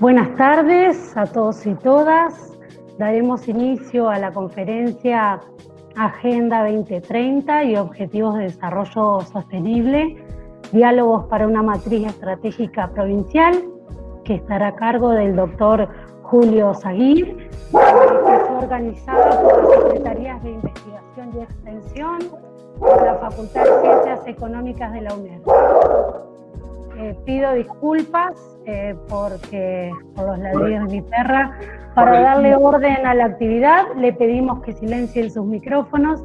Buenas tardes a todos y todas. Daremos inicio a la conferencia Agenda 2030 y Objetivos de Desarrollo Sostenible, Diálogos para una Matriz Estratégica Provincial, que estará a cargo del doctor Julio Zaguir, que es organizada por las Secretarías de Investigación y Extensión de la Facultad de Ciencias Económicas de la UNED. Eh, pido disculpas eh, porque, por los ladrillos de mi perra. Para darle orden a la actividad, le pedimos que silencien sus micrófonos.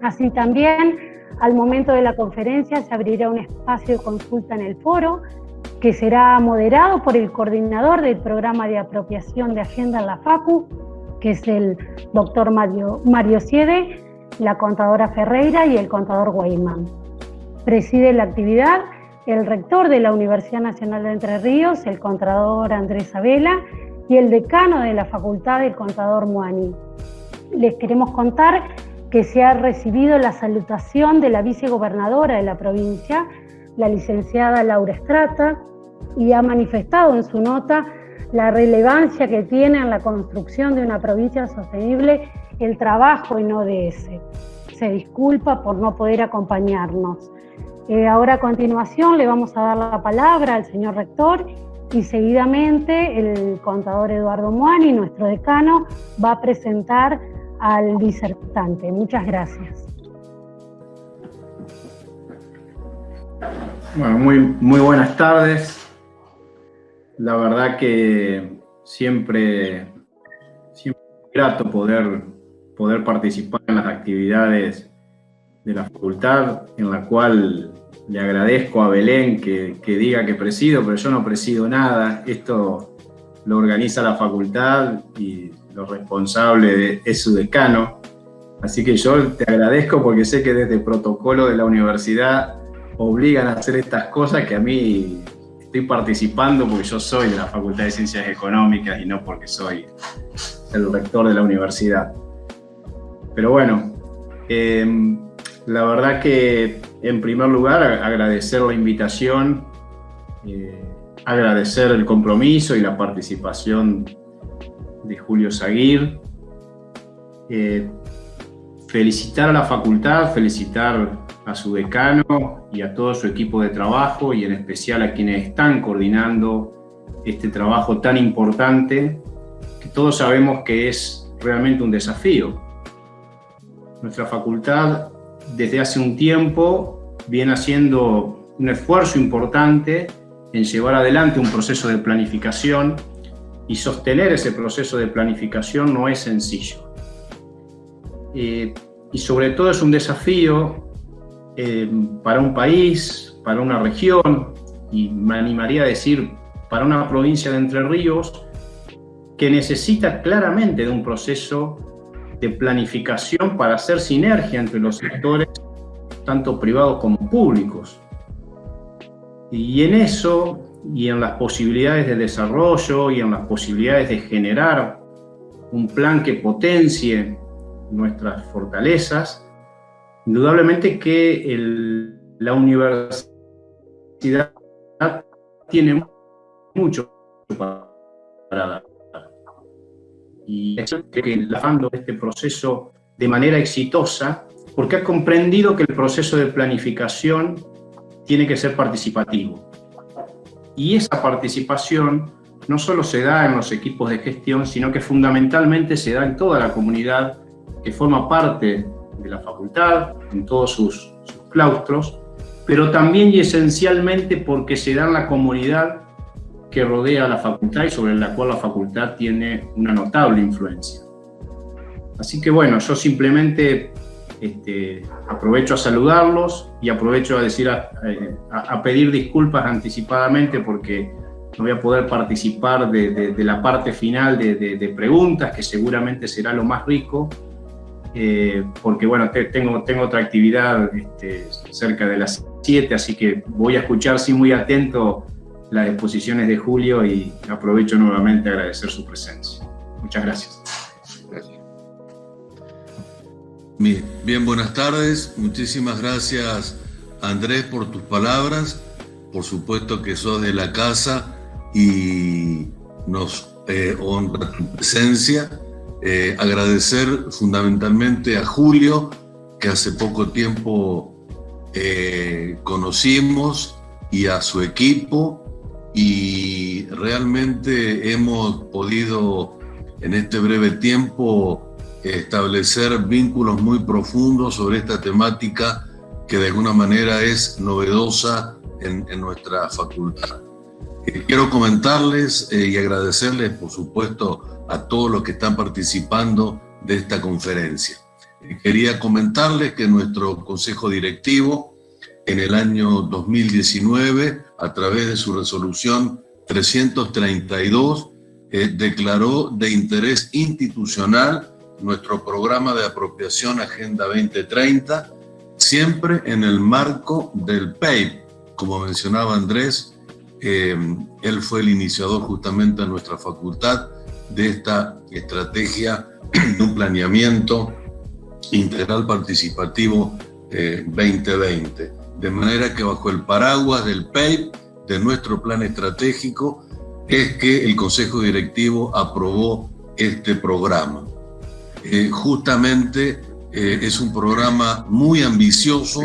Así también, al momento de la conferencia, se abrirá un espacio de consulta en el foro que será moderado por el coordinador del programa de apropiación de agenda en la FACU, que es el doctor Mario, Mario Siede, la contadora Ferreira y el contador Guaymán. Preside la actividad el rector de la Universidad Nacional de Entre Ríos, el contador Andrés Abela, y el decano de la facultad, el contador Muani. Les queremos contar que se ha recibido la salutación de la vicegobernadora de la provincia, la licenciada Laura Estrata, y ha manifestado en su nota la relevancia que tiene en la construcción de una provincia sostenible el trabajo en ODS. Se disculpa por no poder acompañarnos. Eh, ahora a continuación le vamos a dar la palabra al señor rector y seguidamente el contador Eduardo Muani, nuestro decano, va a presentar al disertante. Muchas gracias. Bueno, muy, muy buenas tardes. La verdad que siempre, siempre es grato poder, poder participar en las actividades de la facultad, en la cual le agradezco a Belén que, diga que presido, pero yo no presido nada. Esto lo organiza la facultad y lo responsable es su decano. Así que yo te agradezco porque sé que desde el protocolo de la universidad obligan a hacer estas cosas que a mí estoy participando porque yo soy de la Facultad de Ciencias Económicas y no porque soy el rector de la universidad. Pero bueno, eh, la verdad que, en primer lugar, agradecer la invitación, eh, agradecer el compromiso y la participación de Julio Zaguir, eh, felicitar a la facultad, felicitar a su decano y a todo su equipo de trabajo y en especial a quienes están coordinando este trabajo tan importante que todos sabemos que es realmente un desafío. Nuestra facultad desde hace un tiempo viene haciendo un esfuerzo importante en llevar adelante un proceso de planificación y sostener ese proceso de planificación no es sencillo. Eh, y sobre todo es un desafío eh, para un país, para una región, y me animaría a decir para una provincia de Entre Ríos, que necesita claramente de un proceso de planificación para hacer sinergia entre los sectores, tanto privados como públicos. Y en eso, y en las posibilidades de desarrollo, y en las posibilidades de generar un plan que potencie nuestras fortalezas, indudablemente que la universidad tiene mucho para dar y que lavando este proceso de manera exitosa porque ha comprendido que el proceso de planificación tiene que ser participativo. Y esa participación no solo se da en los equipos de gestión, sino que fundamentalmente se da en toda la comunidad que forma parte de la facultad, en todos sus, sus claustros, pero también y esencialmente porque se da en la comunidad que rodea a la facultad y sobre la cual la facultad tiene una notable influencia. Así que bueno, yo simplemente este, aprovecho a saludarlos y aprovecho a, decir a, pedir disculpas anticipadamente porque no voy a poder participar de, la parte final de, preguntas, que seguramente será lo más rico, eh, porque bueno, tengo, tengo otra actividad este, cerca de las 7, así que voy a escuchar sí muy atento las exposiciones de Julio y aprovecho nuevamente a agradecer su presencia. Muchas gracias. Bien, buenas tardes. Muchísimas gracias Andrés por tus palabras. Por supuesto que sos de la casa y nos eh, honra tu presencia. Eh, agradecer fundamentalmente a Julio, que hace poco tiempo conocimos, y a su equipo, y realmente hemos podido en este breve tiempo establecer vínculos muy profundos sobre esta temática que de alguna manera es novedosa en, nuestra facultad. Eh, quiero comentarles eh, y agradecerles, por supuesto, a todos los que están participando de esta conferencia. Eh, quería comentarles que nuestro consejo directivo en el año 2019, a través de su resolución 332, declaró de interés institucional nuestro programa de apropiación Agenda 2030, siempre en el marco del PEIP. Como mencionaba Andrés, eh, él fue el iniciador justamente en nuestra facultad de esta estrategia de un planeamiento integral participativo 2020. Eh, de manera que bajo el paraguas del PEIP, de nuestro plan estratégico, es que el Consejo Directivo aprobó este programa. Eh, justamente eh, es un programa muy ambicioso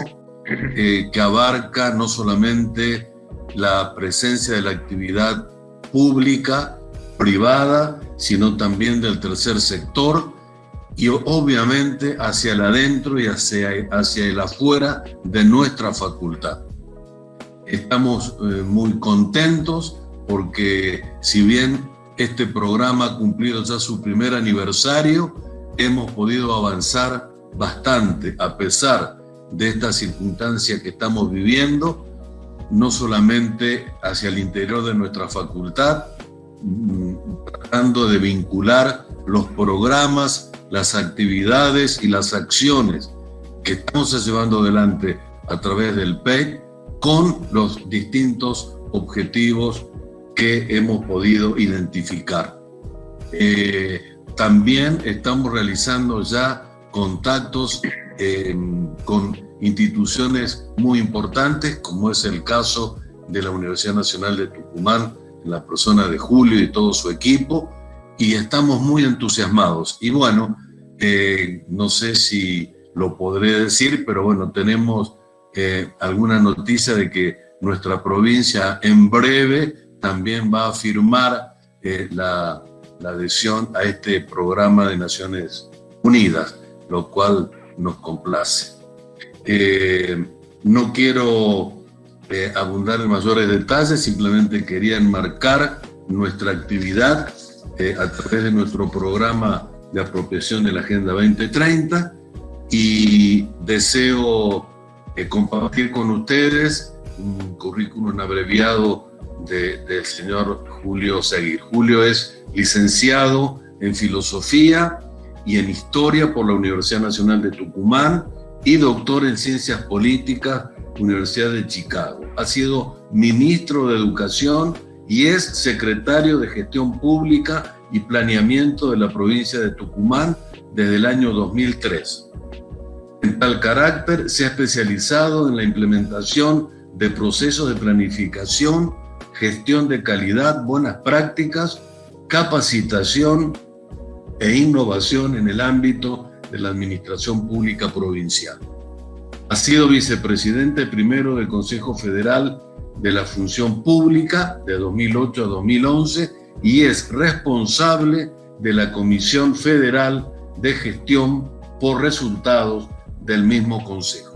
eh, que abarca no solamente la presencia de la actividad pública, privada, sino también del tercer sector y obviamente hacia el adentro y hacia, hacia el afuera de nuestra facultad. Estamos muy contentos porque si bien este programa ha cumplido ya su primer aniversario, hemos podido avanzar bastante a pesar de esta circunstancia que estamos viviendo, no solamente hacia el interior de nuestra facultad, mm, tratando de vincular los programas, las actividades y las acciones que estamos llevando adelante a través del PEC con los distintos objetivos que hemos podido identificar. Eh, también estamos realizando ya contactos eh, con instituciones muy importantes, como es el caso de la Universidad Nacional de Tucumán, la persona de Julio y todo su equipo, y estamos muy entusiasmados. Y bueno, eh, no sé si lo podré decir, pero bueno, tenemos eh, alguna noticia de que nuestra provincia en breve también va a firmar la, la adhesión a este programa de Naciones Unidas lo cual nos complace. Eh, no quiero eh, abundar en mayores detalles, simplemente quería enmarcar nuestra actividad eh, a través de nuestro programa de apropiación de la Agenda 2030 y deseo compartir con ustedes un currículum abreviado del señor Julio Seguir. Julio es licenciado en Filosofía y en Historia por la Universidad Nacional de Tucumán y doctor en Ciencias Políticas, Universidad de Chicago. Ha sido ministro de Educación y es secretario de Gestión Pública y Planeamiento de la provincia de Tucumán desde el año 2003. En tal carácter, se ha especializado en la implementación de procesos de planificación, gestión de calidad, buenas prácticas, capacitación, e innovación en el ámbito de la administración pública provincial. Ha sido vicepresidente primero del Consejo Federal de la Función Pública de 2008 a 2011 y es responsable de la Comisión Federal de Gestión por Resultados del mismo Consejo.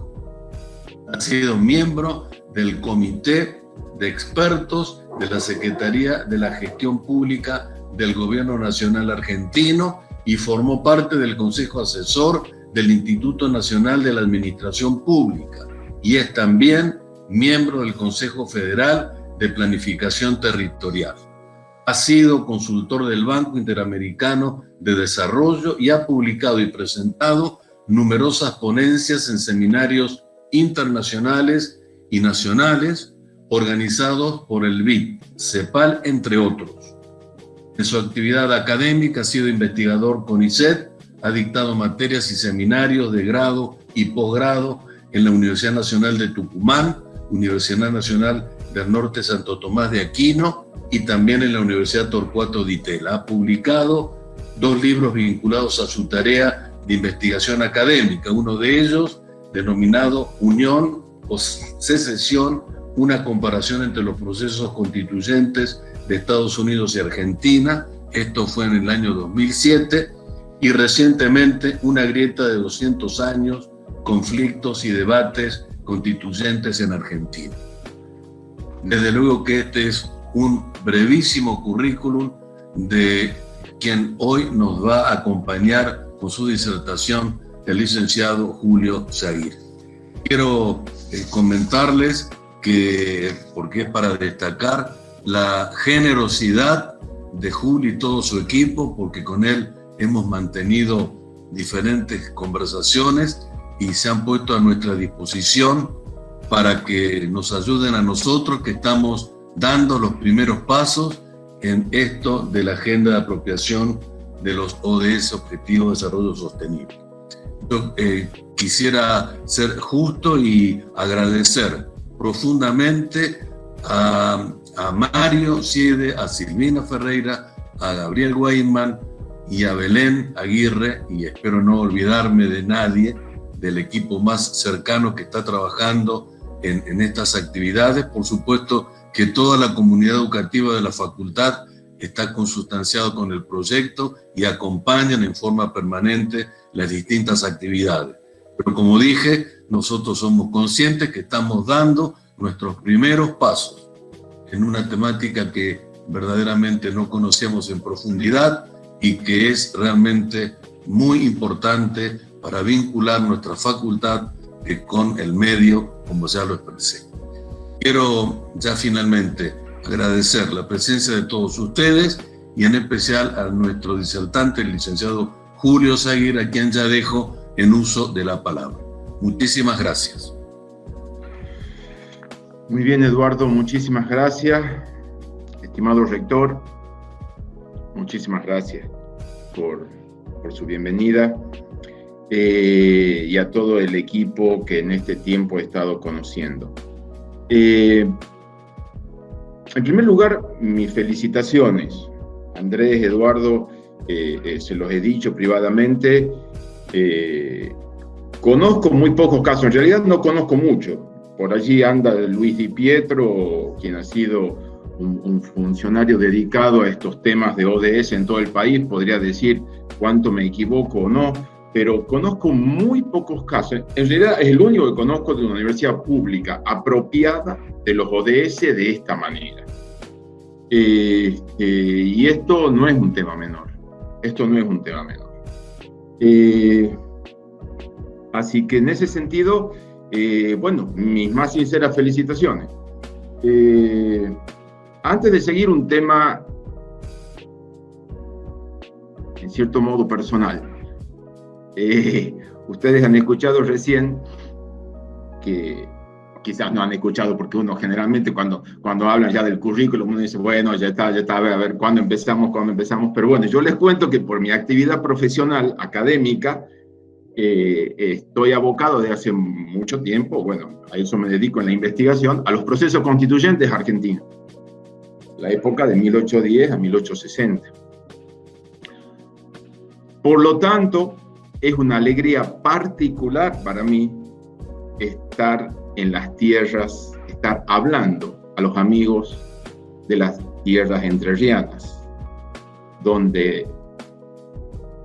Ha sido miembro del Comité de Expertos de la Secretaría de la Gestión Pública del Gobierno Nacional Argentino y formó parte del Consejo Asesor del Instituto Nacional de la Administración Pública y es también miembro del Consejo Federal de Planificación Territorial. Ha sido consultor del Banco Interamericano de Desarrollo y ha publicado y presentado numerosas ponencias en seminarios internacionales y nacionales organizados por el BID, CEPAL, entre otros. En su actividad académica ha sido investigador con ICET, ha dictado materias y seminarios de grado y posgrado en la Universidad Nacional de Tucumán, Universidad Nacional del Norte Santo Tomás de Aquino y también en la Universidad Torcuato Di Tella. Ha publicado dos libros vinculados a su tarea de investigación académica, uno de ellos denominado Unión o Secesión, una comparación entre los procesos constituyentes de Estados Unidos y Argentina, esto fue en el año 2007, y recientemente una grieta de 200 años, conflictos y debates constituyentes en Argentina. Desde luego que este es un brevísimo currículum de quien hoy nos va a acompañar con su disertación, el licenciado Julio Zaguir. Quiero eh, comentarles que, porque es para destacar, la generosidad de Julio y todo su equipo, porque con él hemos mantenido diferentes conversaciones y se han puesto a nuestra disposición para que nos ayuden a nosotros que estamos dando los primeros pasos en esto de la agenda de apropiación de los ODS, Objetivos de Desarrollo Sostenible. Yo eh, quisiera ser justo y agradecer profundamente a, Mario Siede, a Silvina Ferreira, a Gabriel Weinman y a Belén Aguirre, y espero no olvidarme de nadie del equipo más cercano que está trabajando en, en estas actividades. Por supuesto, que toda la comunidad educativa de la facultad está consustanciado con el proyecto y acompañan en forma permanente las distintas actividades. Pero como dije, nosotros somos conscientes que estamos dando nuestros primeros pasos en una temática que verdaderamente no conocemos en profundidad y que es realmente muy importante para vincular nuestra facultad con el medio, como ya lo expresé. Quiero ya finalmente agradecer la presencia de todos ustedes y en especial a nuestro disertante, el licenciado Julio Zaguir, a quien ya dejo en uso de la palabra. Muchísimas gracias. Muy bien, Eduardo, muchísimas gracias. Estimado rector, muchísimas gracias por, su bienvenida eh, y a todo el equipo que en este tiempo he estado conociendo. Eh, en primer lugar, mis felicitaciones. Andrés, Eduardo, eh, se los he dicho privadamente. Conozco muy pocos casos, en realidad no conozco mucho. Por allí anda Luis Di Pietro, quien ha sido un, un, funcionario dedicado a estos temas de ODS en todo el país, podría decir cuánto me equivoco o no pero conozco muy pocos casos. En realidad es el único que conozco de una universidad pública apropiada de los ODS de esta manera. Eh, eh, y esto no es un tema menor. Esto no es un tema menor. Eh, así que en ese sentido, bueno, mis más sinceras felicitaciones. antes de seguir un tema, en cierto modo personal, eh, ustedes han escuchado recién que quizás no han escuchado porque uno generalmente cuando, cuando hablan ya del currículum uno dice, bueno, ya está, ya está, a ver, cuándo empezamos, cuándo empezamos. Pero bueno, yo les cuento que por mi actividad profesional académica eh, estoy abocado de hace mucho tiempo, bueno, a eso me dedico en la investigación, a los procesos constituyentes argentinos, la época de 1810 a 1860. Por lo tanto, es una alegría particular para mí estar en las tierras, estar hablando a los amigos de las tierras entrerrianas, donde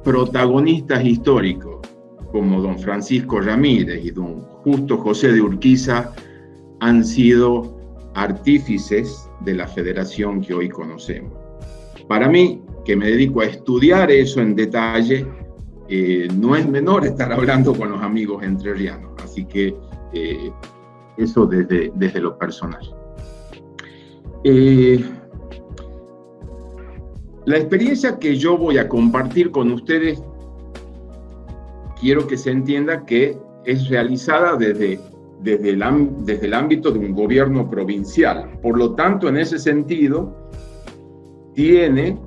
protagonistas históricos como don Francisco Ramírez y don Justo José de Urquiza han sido artífices de la federación que hoy conocemos. Para mí, que me dedico a estudiar eso en detalle, eh, no es menor estar hablando con los amigos entrerrianos. Así que eh, eso desde, desde lo personal. Eh, la experiencia que yo voy a compartir con ustedes, quiero que se entienda que es realizada desde, desde, el, desde el ámbito de un gobierno provincial. Por lo tanto, en ese sentido, tiene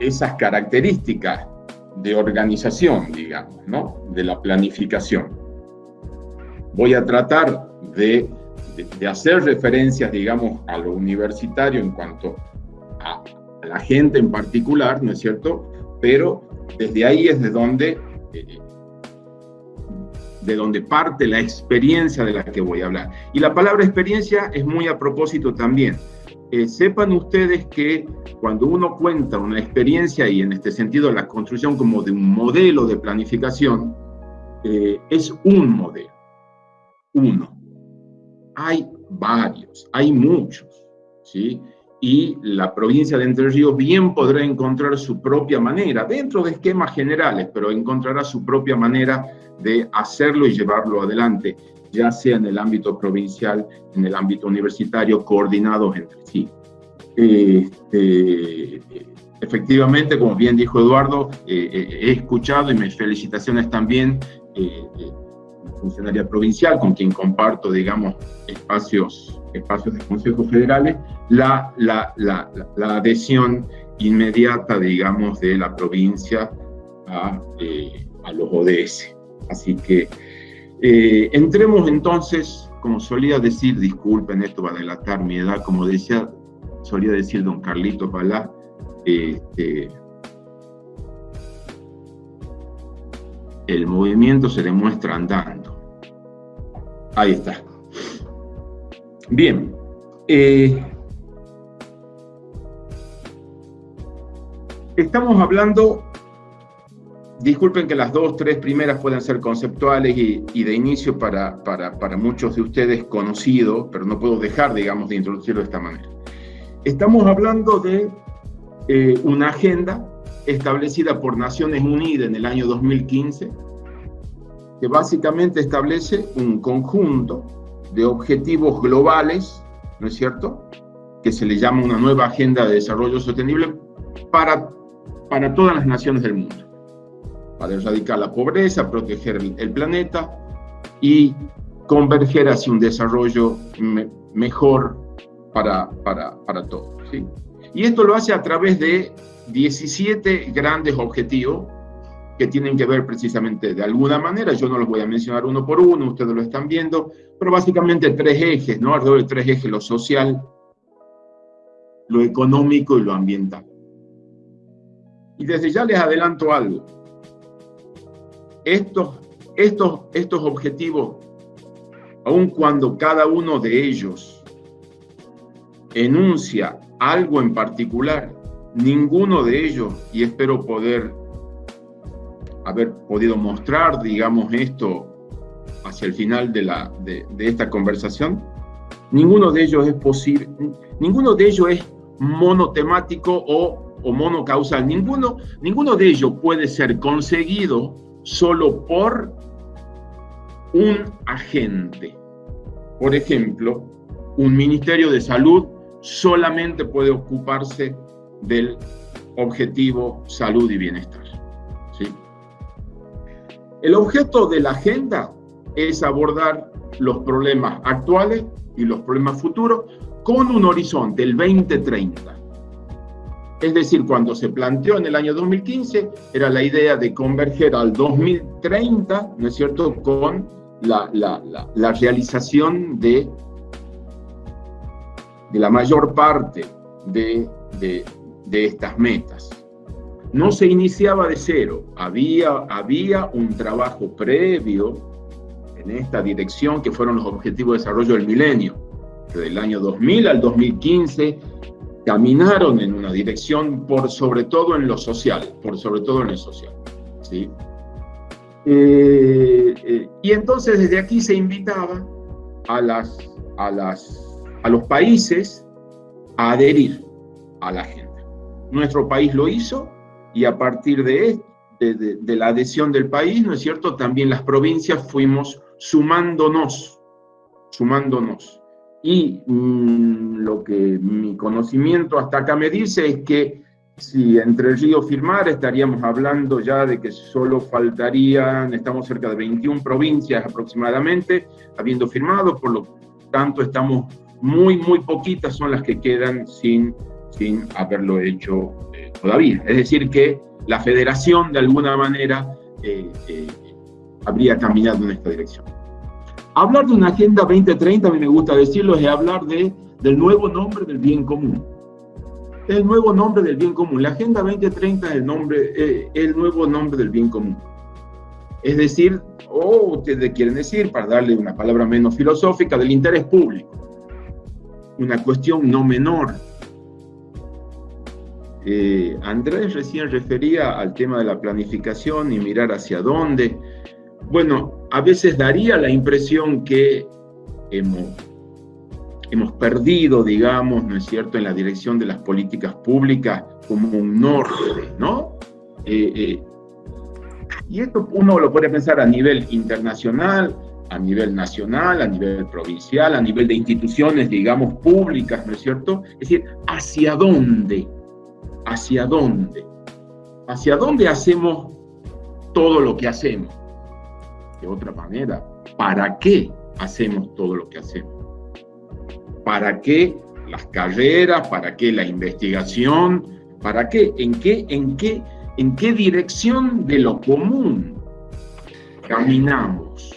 esas características de organización, digamos, ¿no? De la planificación. Voy a tratar de de, hacer referencias, digamos, a lo universitario en cuanto a, la gente en particular, ¿no es cierto? Pero desde ahí es de donde, eh, de donde parte la experiencia de la que voy a hablar. Y la palabra experiencia es muy a propósito también. Eh, sepan ustedes que cuando uno cuenta una experiencia y en este sentido la construcción como de un modelo de planificación, eh, es un modelo, uno. Hay varios, hay muchos, ¿sí? Y la provincia de Entre Ríos bien podrá encontrar su propia manera, dentro de esquemas generales, pero encontrará su propia manera de hacerlo y llevarlo adelante ya sea en el ámbito provincial, en el ámbito universitario, coordinados entre sí. Este, efectivamente, como bien dijo Eduardo, eh, eh, he escuchado y mis felicitaciones también, eh, funcionaria provincial con quien comparto, digamos, espacios, espacios de consejos federales, la, la, la, la adhesión inmediata, digamos, de la provincia a, a los ODS. Así que eh, entremos entonces, como solía decir, disculpen, esto va a delatar mi edad, como decía, solía decir don Carlito Palá, este, el movimiento se demuestra andando. Ahí está. Bien. Eh, estamos hablando Disculpen que las dos, tres primeras puedan ser conceptuales y, de inicio para, para, para, muchos de ustedes conocido, pero no puedo dejar, digamos, de introducirlo de esta manera. Estamos hablando de eh, una agenda establecida por Naciones Unidas en el año 2015, que básicamente establece un conjunto de objetivos globales, ¿no es cierto?, que se le llama una nueva agenda de desarrollo sostenible para, para todas las naciones del mundo para erradicar la pobreza, proteger el, planeta y converger hacia un desarrollo mejor para, para, para todos. Y esto lo hace a través de 17 grandes objetivos que tienen que ver precisamente de alguna manera, yo no los voy a mencionar uno por uno, ustedes lo están viendo, pero básicamente tres ejes, ¿no? Alrededor de tres ejes, lo social, lo económico y lo ambiental. Y desde ya les adelanto algo estos, estos, estos objetivos, aun cuando cada uno de ellos enuncia algo en particular, ninguno de ellos, y espero poder haber podido mostrar, digamos, esto hacia el final de, la, de, esta conversación, ninguno de ellos es posible, ninguno de ellos es monotemático o, o monocausal, ninguno, ninguno de ellos puede ser conseguido solo por un agente. Por ejemplo, un Ministerio de Salud solamente puede ocuparse del objetivo salud y bienestar. ¿sí? El objeto de la agenda es abordar los problemas actuales y los problemas futuros con un horizonte, el 2030. Es decir, cuando se planteó en el año 2015, era la idea de converger al 2030, ¿no es cierto?, con la, realización de, de la mayor parte de, estas metas. No se iniciaba de cero, había, había un trabajo previo en esta dirección que fueron los Objetivos de Desarrollo del Milenio. Desde el año 2000 al 2015 caminaron en una dirección por sobre todo en lo social, por sobre todo en lo social. ¿sí? Eh, eh, y entonces desde aquí se invitaba a, las, a, las, a los países a adherir a la agenda. Nuestro país lo hizo y a partir de, de la adhesión del país, ¿no es cierto? También las provincias fuimos sumándonos, sumándonos. Y mm, lo que mi conocimiento hasta acá me dice es que si entre el río firmar estaríamos hablando ya de que solo faltarían, estamos cerca de 21 provincias aproximadamente, habiendo firmado, por lo tanto estamos muy, muy poquitas son las que quedan sin, sin haberlo hecho eh, todavía. Es decir, que la federación de alguna manera eh, eh, habría caminado en esta dirección. hablar de una Agenda 2030, a mí me gusta decirlo, es hablar de, del nuevo nombre del bien común. El nuevo nombre del bien común. La Agenda 2030 es el, nombre, eh, el nuevo nombre del bien común. Es decir, o ustedes quieren decir, para darle una palabra menos filosófica, del interés público. Una cuestión no menor. Andrés recién refería al tema de la planificación y mirar hacia dónde. Bueno, a veces daría la impresión que hemos, hemos perdido, digamos, ¿no es cierto?, en la dirección de las políticas públicas como un norte, ¿no? Eh, eh, y esto uno lo puede pensar a nivel internacional, a nivel nacional, a nivel provincial, a nivel de instituciones, digamos, públicas, ¿no es cierto? Es decir, ¿hacia dónde? ¿Hacia dónde? ¿Hacia dónde hacemos todo lo que hacemos? De otra manera, ¿para qué hacemos todo lo que hacemos? ¿Para qué las carreras? ¿Para qué la investigación? ¿Para qué? ¿En qué? ¿En qué? en qué dirección de lo común caminamos.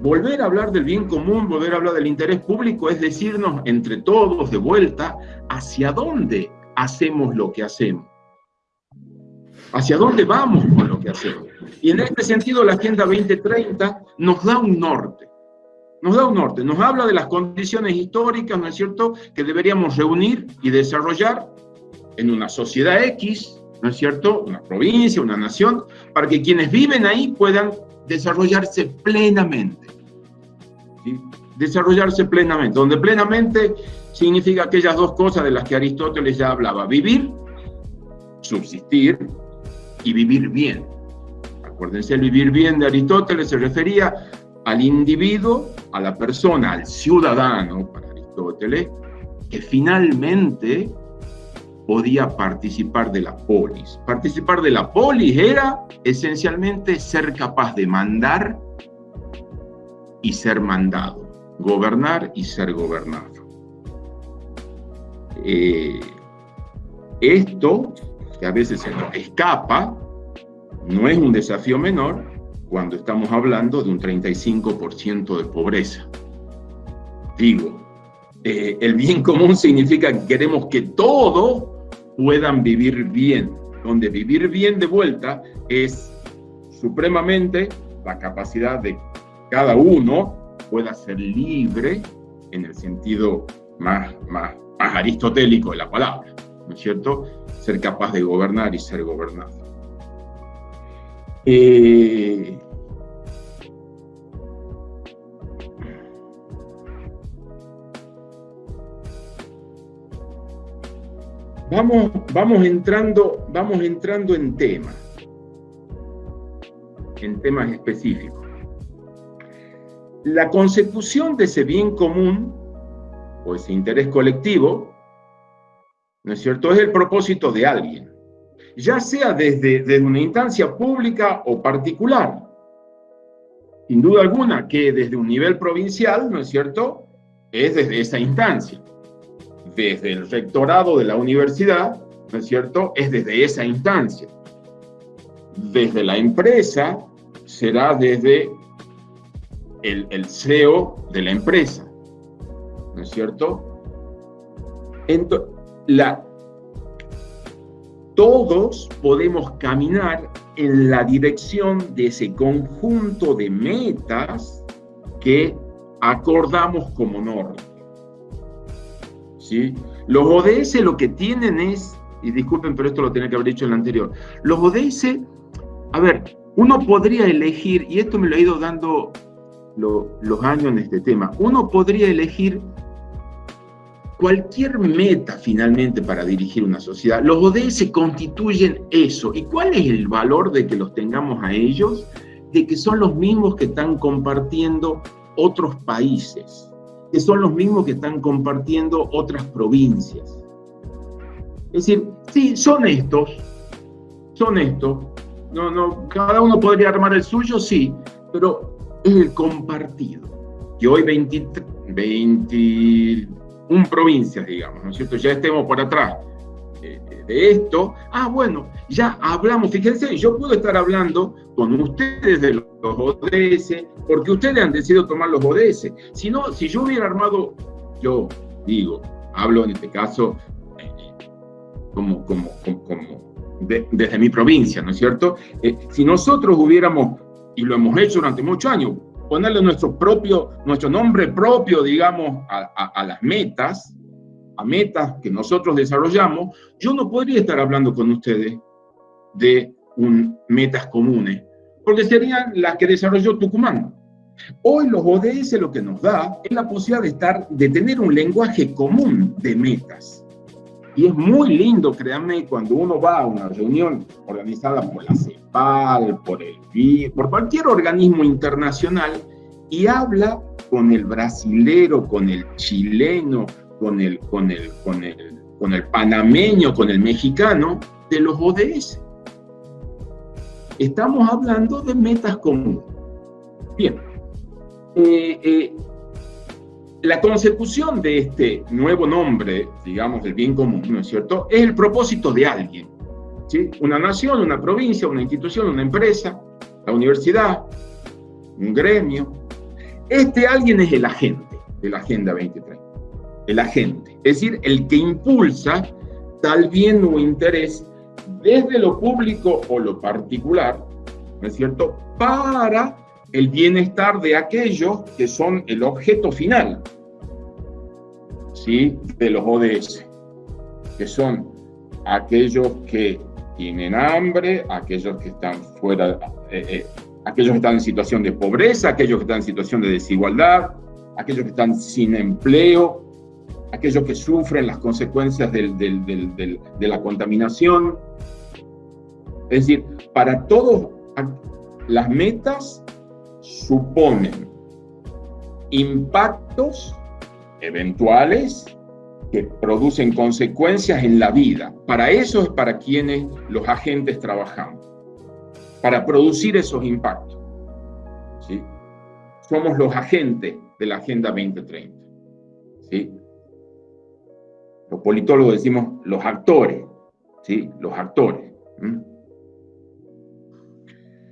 Volver a hablar del bien común, volver a hablar del interés público es decirnos entre todos de vuelta hacia dónde hacemos lo que hacemos. Hacia dónde vamos con lo que hacemos. Y en este sentido la Agenda 2030 nos da un norte. Nos da un norte, nos habla de las condiciones históricas, ¿no es cierto?, que deberíamos reunir y desarrollar en una sociedad X, ¿no es cierto? Una provincia, una nación, para que quienes viven ahí puedan desarrollarse plenamente. Desarrollarse plenamente, donde plenamente significa aquellas dos cosas de las que Aristóteles ya hablaba, vivir, subsistir y vivir bien. Acuérdense, el vivir bien de Aristóteles se refería al individuo, a la persona, al ciudadano, para Aristóteles, que finalmente podía participar de la polis. Participar de la polis era esencialmente ser capaz de mandar y ser mandado, gobernar y ser gobernado. Eh, esto, que a veces se nos escapa, no es un desafío menor cuando estamos hablando de un 35% de pobreza. Digo, eh, el bien común significa que queremos que todo puedan vivir bien, donde vivir bien de vuelta es supremamente la capacidad de cada uno pueda ser libre en el sentido más, más, aristotélico de la palabra, ¿no es cierto? Ser capaz de gobernar y ser gobernado. Eh, Vamos, vamos, entrando, vamos entrando en temas, en temas específicos. La consecución de ese bien común, ese interés colectivo, ¿no es cierto?, es el propósito de alguien, ya sea desde, desde una instancia pública o particular. Sin duda alguna que desde un nivel provincial, ¿no es cierto?, es desde esa instancia desde el rectorado de la universidad, ¿no es cierto?, es desde esa instancia. Desde la empresa será desde el, el CEO de la empresa, ¿no es cierto? Entonces, todos podemos caminar en la dirección de ese conjunto de metas que acordamos como norma. Los ODS lo que tienen es, y disculpen, pero esto lo tenía que haber dicho en el anterior, los ODS, a ver, uno podría elegir, y esto me lo ha ido dando los años en este tema, uno podría elegir cualquier meta finalmente para dirigir una sociedad. Los ODS constituyen eso. ¿Y cuál es el valor de que los tengamos a ellos? De que son los mismos que están compartiendo otros países que son los mismos que están compartiendo otras provincias. Es decir, sí, son estos, son estos. No, no, cada uno podría armar el suyo, sí, pero el compartido. Que hoy 21 provincias, digamos, ¿no es cierto? Ya estemos por atrás de esto. Ah, bueno, ya hablamos, fíjense, yo puedo estar hablando con ustedes de los ODS, porque ustedes han decidido tomar los ODS. Si no, si yo hubiera armado, yo digo, hablo en este caso eh, como, como, como, desde mi provincia, ¿no es cierto? Eh, si nosotros hubiéramos, y lo hemos hecho durante muchos años, ponerle nuestro propio, nuestro nombre propio, digamos, a, las metas, a metas que nosotros desarrollamos, yo no podría estar hablando con ustedes de un, metas comunes, porque serían las que desarrolló Tucumán. Hoy los ODS lo que nos da es la posibilidad de, estar, de tener un lenguaje común de metas. Y es muy lindo, créanme, cuando uno va a una reunión organizada por la Por cualquier organismo internacional y habla con el brasilero, con el chileno, con el panameño, con el mexicano, de los ODS. Estamos hablando de metas comunes. Bien. Eh, eh, la consecución de este nuevo nombre, digamos, del bien común, ¿no es cierto?, es el propósito de alguien. Una nación, una provincia, una institución, una empresa, la universidad, un gremio. Este alguien es el agente de la Agenda 2030. El agente, es decir, el que impulsa tal bien o interés desde lo público o lo particular, ¿no es cierto?, para el bienestar de aquellos que son el objeto final ¿sí? de los ODS, que son aquellos que tienen hambre, aquellos que están fuera, eh, eh, aquellos que están en situación de pobreza, aquellos que están en situación de desigualdad, aquellos que están sin empleo, aquellos que sufren las consecuencias de la contaminación. Es decir, para todos las metas suponen impactos eventuales que producen consecuencias en la vida. Para eso es para quienes los agentes trabajamos, para producir esos impactos. ¿sí? Somos los agentes de la Agenda 2030. ¿sí? Los politólogos decimos los actores, ¿sí? los actores.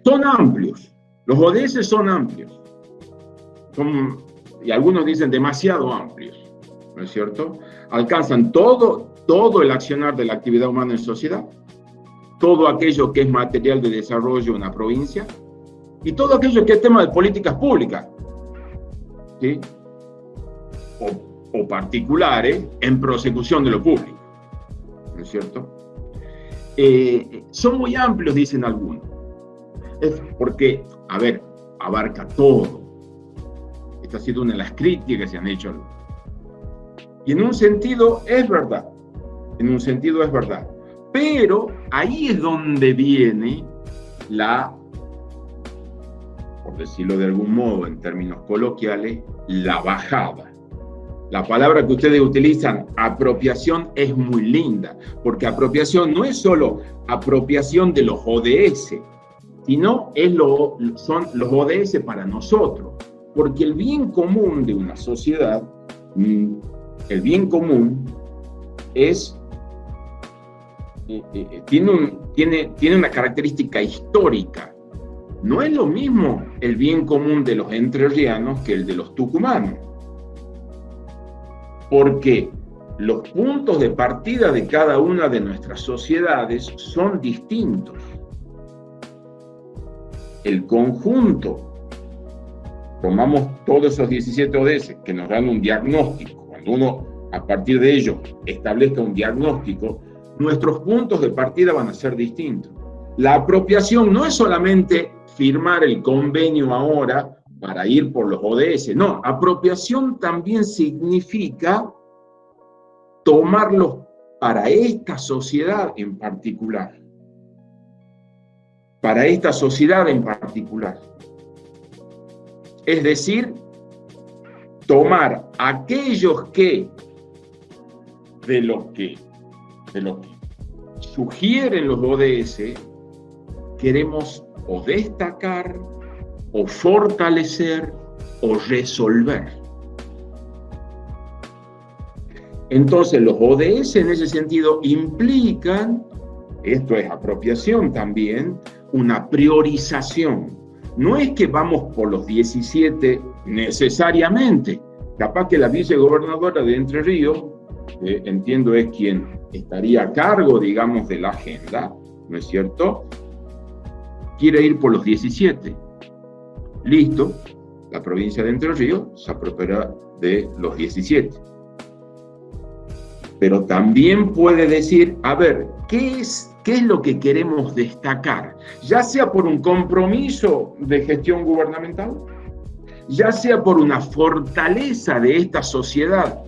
Son amplios, los ODS son amplios. Son, y algunos dicen demasiado amplios, ¿no es cierto? Alcanzan todo, todo el accionar de la actividad humana en sociedad, todo aquello que es material de desarrollo en la provincia y todo aquello que es tema de políticas públicas, ¿sí? o, o particulares en prosecución de lo público, ¿no es cierto? Eh, son muy amplios, dicen algunos. Es porque a ver, abarca todo. Esta ha sido una de las críticas que se han hecho. Y en un sentido es verdad, en un sentido es verdad. Pero ahí es donde viene la, por decirlo de algún modo en términos coloquiales, la bajada. La palabra que ustedes utilizan, apropiación, es muy linda, porque apropiación no es solo apropiación de los ODS, sino es lo, son los ODS para nosotros. Porque el bien común de una sociedad, mm, el bien común es, eh, eh, tiene, tiene, tiene una característica histórica. No es lo mismo el bien común de los entrerrianos que el de los tucumanos. Porque los puntos de partida de cada una de nuestras sociedades son distintos el conjunto, tomamos todos esos 17 ODS que nos dan un diagnóstico, uno a partir de ellos establezca un diagnóstico, nuestros puntos de partida van a ser distintos. La apropiación no es solamente firmar el convenio ahora para ir por los ODS, no, apropiación también significa tomarlos para esta sociedad en particular para esta sociedad en particular. Es decir, tomar aquellos que de lo que de lo que sugieren los ODS queremos o destacar o fortalecer o resolver. Entonces los ODS en ese sentido implican, esto es apropiación también, una priorización. No es que vamos por los 17 necesariamente. Capaz que la vicegobernadora de Entre Ríos, eh, entiendo es quien estaría a cargo, digamos, de la agenda, ¿no es cierto? Quiere ir por los 17. Listo, la provincia de Entre Ríos se apropiará de los 17. Pero también puede decir, a ver, ¿qué es, ¿qué es lo que queremos destacar? Ya sea por un compromiso de gestión gubernamental, ya sea por una fortaleza de esta sociedad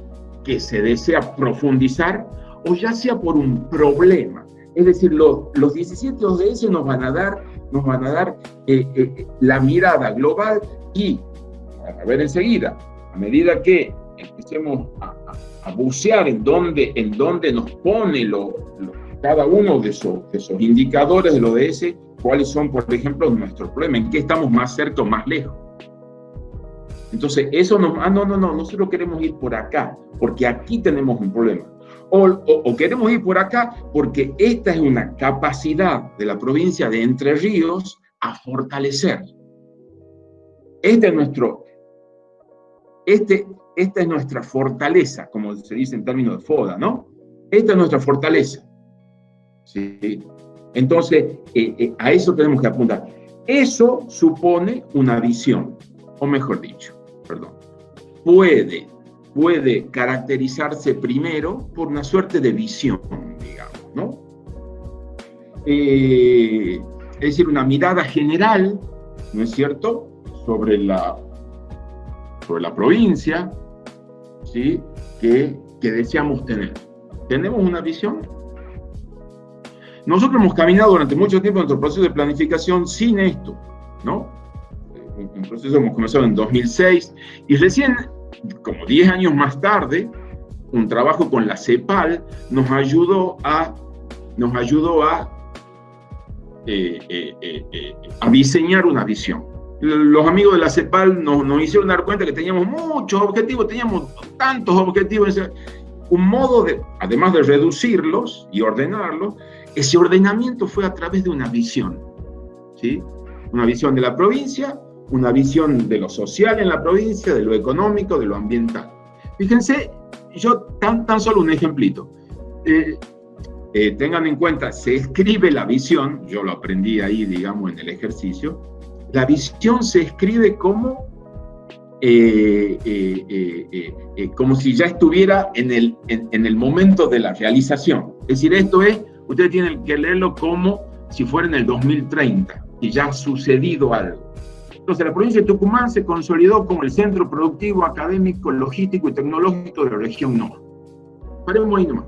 que se desea profundizar, o ya sea por un problema. Es decir, los, los 17 ODS nos van a dar, nos van a dar eh, eh, la mirada global y, a ver enseguida, a medida que empecemos a, bucear en dónde, en nos pone lo, cada uno de esos, esos indicadores del ODS, cuáles son, por ejemplo, nuestros problemas, en qué estamos más cerca o más lejos. Entonces, eso nos... Ah, no, no, no, nosotros queremos ir por acá, porque aquí tenemos un problema. O, o, queremos ir por acá porque esta es una capacidad de la provincia de Entre Ríos a fortalecer. Este es nuestro, este, esta es nuestra fortaleza, como se dice en términos de FODA, ¿no? Esta es nuestra fortaleza. ¿sí? Entonces, eh, eh, a eso tenemos que apuntar. Eso supone una visión, o mejor dicho, perdón, puede, puede caracterizarse primero por una suerte de visión, digamos, ¿no? Eh, es decir, una mirada general, ¿no es cierto?, sobre la, sobre la provincia, ¿sí?, que, que deseamos tener. ¿Tenemos una visión? Nosotros hemos caminado durante mucho tiempo en nuestro proceso de planificación sin esto, ¿no? Un proceso hemos comenzado en 2006 y recién, como 10 años más tarde, un trabajo con la CEPAL nos ayudó a, nos ayudó a, eh, eh, eh, a diseñar una visión. Los amigos de la CEPAL nos, nos hicieron dar cuenta que teníamos muchos objetivos, teníamos tantos objetivos, un modo de, además de reducirlos y ordenarlos, ese ordenamiento fue a través de una visión, ¿sí? Una visión de la provincia, una visión de lo social en la provincia, de lo económico, de lo ambiental. Fíjense, yo tan, tan solo un ejemplito. Eh, eh, tengan en cuenta, se escribe la visión, yo lo aprendí ahí, digamos, en el ejercicio, la visión se escribe como, eh, como si ya estuviera en el, en el momento de la realización. Es decir, esto es, ustedes tienen que leerlo como si fuera en el 2030, y ya ha sucedido algo. Entonces, la provincia de Tucumán se consolidó como el centro productivo, académico, logístico y tecnológico de la región norte. Paremos ahí nomás.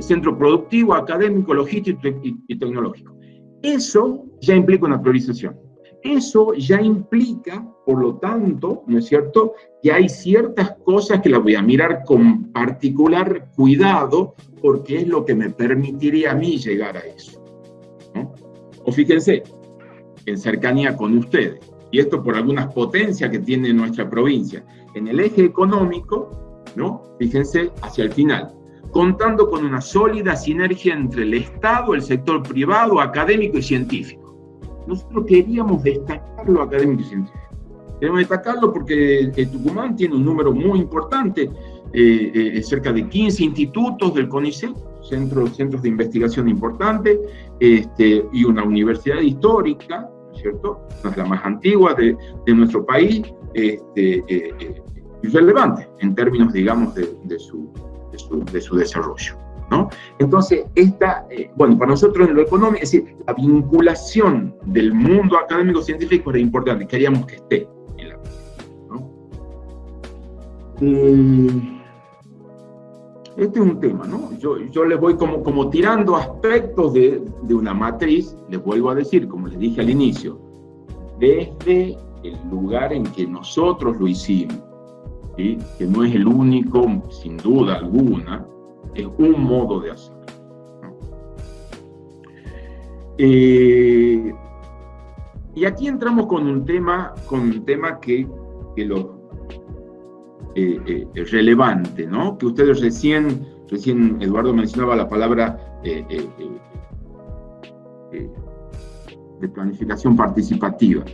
Centro productivo, académico, logístico y, tecnológico. Eso ya implica una priorización. Eso ya implica, por lo tanto, ¿no es cierto?, que hay ciertas cosas que las voy a mirar con particular cuidado porque es lo que me permitiría a mí llegar a eso. O fíjense, en cercanía con ustedes y esto por algunas potencias que tiene nuestra provincia. En el eje económico, ¿no? Fíjense hacia el final, contando con una sólida sinergia entre el Estado, el sector privado, académico y científico. Nosotros queríamos destacar lo académico y científico. Queremos destacarlo porque Tucumán tiene un número muy importante, eh, eh, cerca de 15 institutos del CONICET, centros, centros de investigación importantes, este, y una universidad histórica, ¿cierto? es la más antigua de, de nuestro país, este, eh, eh, relevante en términos, digamos, de, de, su, de, su, desarrollo. ¿no? Entonces, esta, eh, bueno, para nosotros en lo económico, es decir, la vinculación del mundo académico-científico era importante, queríamos que esté en la ¿no? Este es un tema, ¿no? Yo, yo les voy como, como tirando aspectos de, de una matriz, les vuelvo a decir, como les dije al inicio, desde el lugar en que nosotros lo hicimos, ¿sí? que no es el único, sin duda alguna, es un modo de hacerlo. Eh, y aquí entramos con un tema, con un tema que, que lo, relevante, ¿no? Que ustedes recién, recién Eduardo mencionaba la palabra de planificación participativa.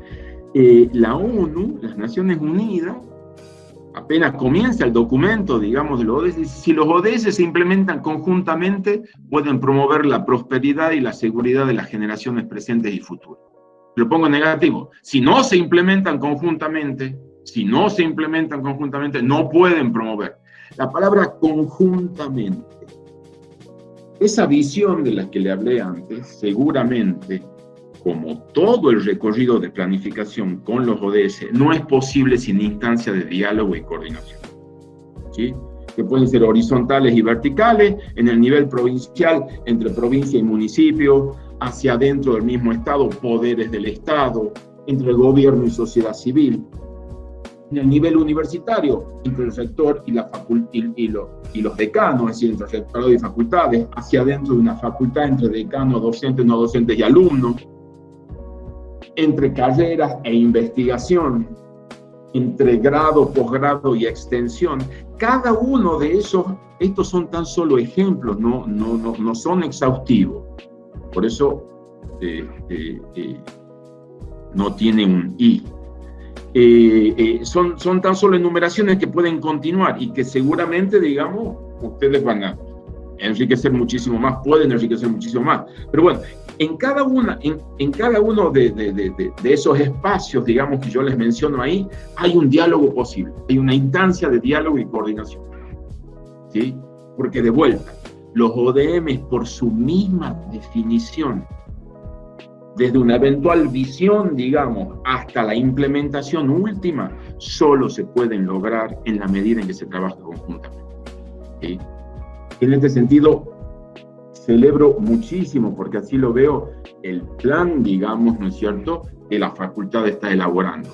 la ONU, las Naciones Unidas, apenas comienza el documento, digamos, de los ODS, si los ODS se implementan conjuntamente, pueden promover la prosperidad y la seguridad de las generaciones presentes y futuras. Lo pongo negativo. Si no se implementan conjuntamente, si no se implementan conjuntamente, no pueden promover. La palabra conjuntamente. Esa visión de la que le hablé antes, seguramente como todo el recorrido de planificación con los ODS, no es posible sin instancia de diálogo y coordinación. ¿sí? Que pueden ser horizontales y verticales, en el nivel provincial, entre provincia y municipio, hacia adentro del mismo Estado, poderes del Estado, entre gobierno y sociedad civil. En el nivel universitario, entre el rector y, la y, y, y los decanos, es decir, entre rectorado y facultades, hacia adentro de una facultad, entre decanos, docentes, no docentes y alumnos entre carreras e investigación, entre grado, posgrado y extensión. Cada uno de esos, estos son tan solo ejemplos, no, no, no, no son exhaustivos. Por eso eh, eh, eh, no tiene un I. son, son tan solo enumeraciones que pueden continuar y que seguramente, digamos, ustedes van a enriquecer muchísimo más, pueden enriquecer muchísimo más. Pero bueno, en cada, una, en, cada uno de, de, esos espacios, digamos, que yo les menciono ahí, hay un diálogo posible, hay una instancia de diálogo y coordinación. ¿Sí? Porque de vuelta, los ODM por su misma definición, desde una eventual visión, digamos, hasta la implementación última, solo se pueden lograr en la medida en que se trabaja conjuntamente. ¿Sí? En este sentido, celebro muchísimo, porque así lo veo, el plan, digamos, ¿no es cierto?, que la facultad está elaborando.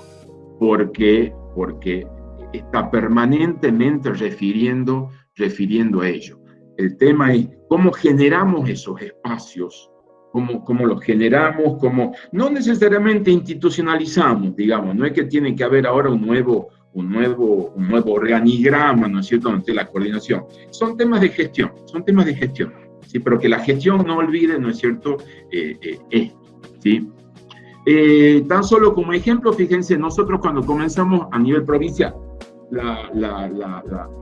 Porque, porque está permanentemente refiriendo, refiriendo a ello. El tema es cómo generamos esos espacios, cómo, cómo los generamos, cómo no necesariamente institucionalizamos, digamos, no es que tiene que haber ahora un nuevo, un nuevo, un nuevo organigrama, ¿no es cierto?, ante la coordinación. Son temas de gestión, son temas de gestión, ¿sí? Pero que la gestión no olvide, ¿no es cierto?, eh, eh, esto, ¿sí? Eh, tan solo como ejemplo, fíjense, nosotros cuando comenzamos a nivel provincial la, la,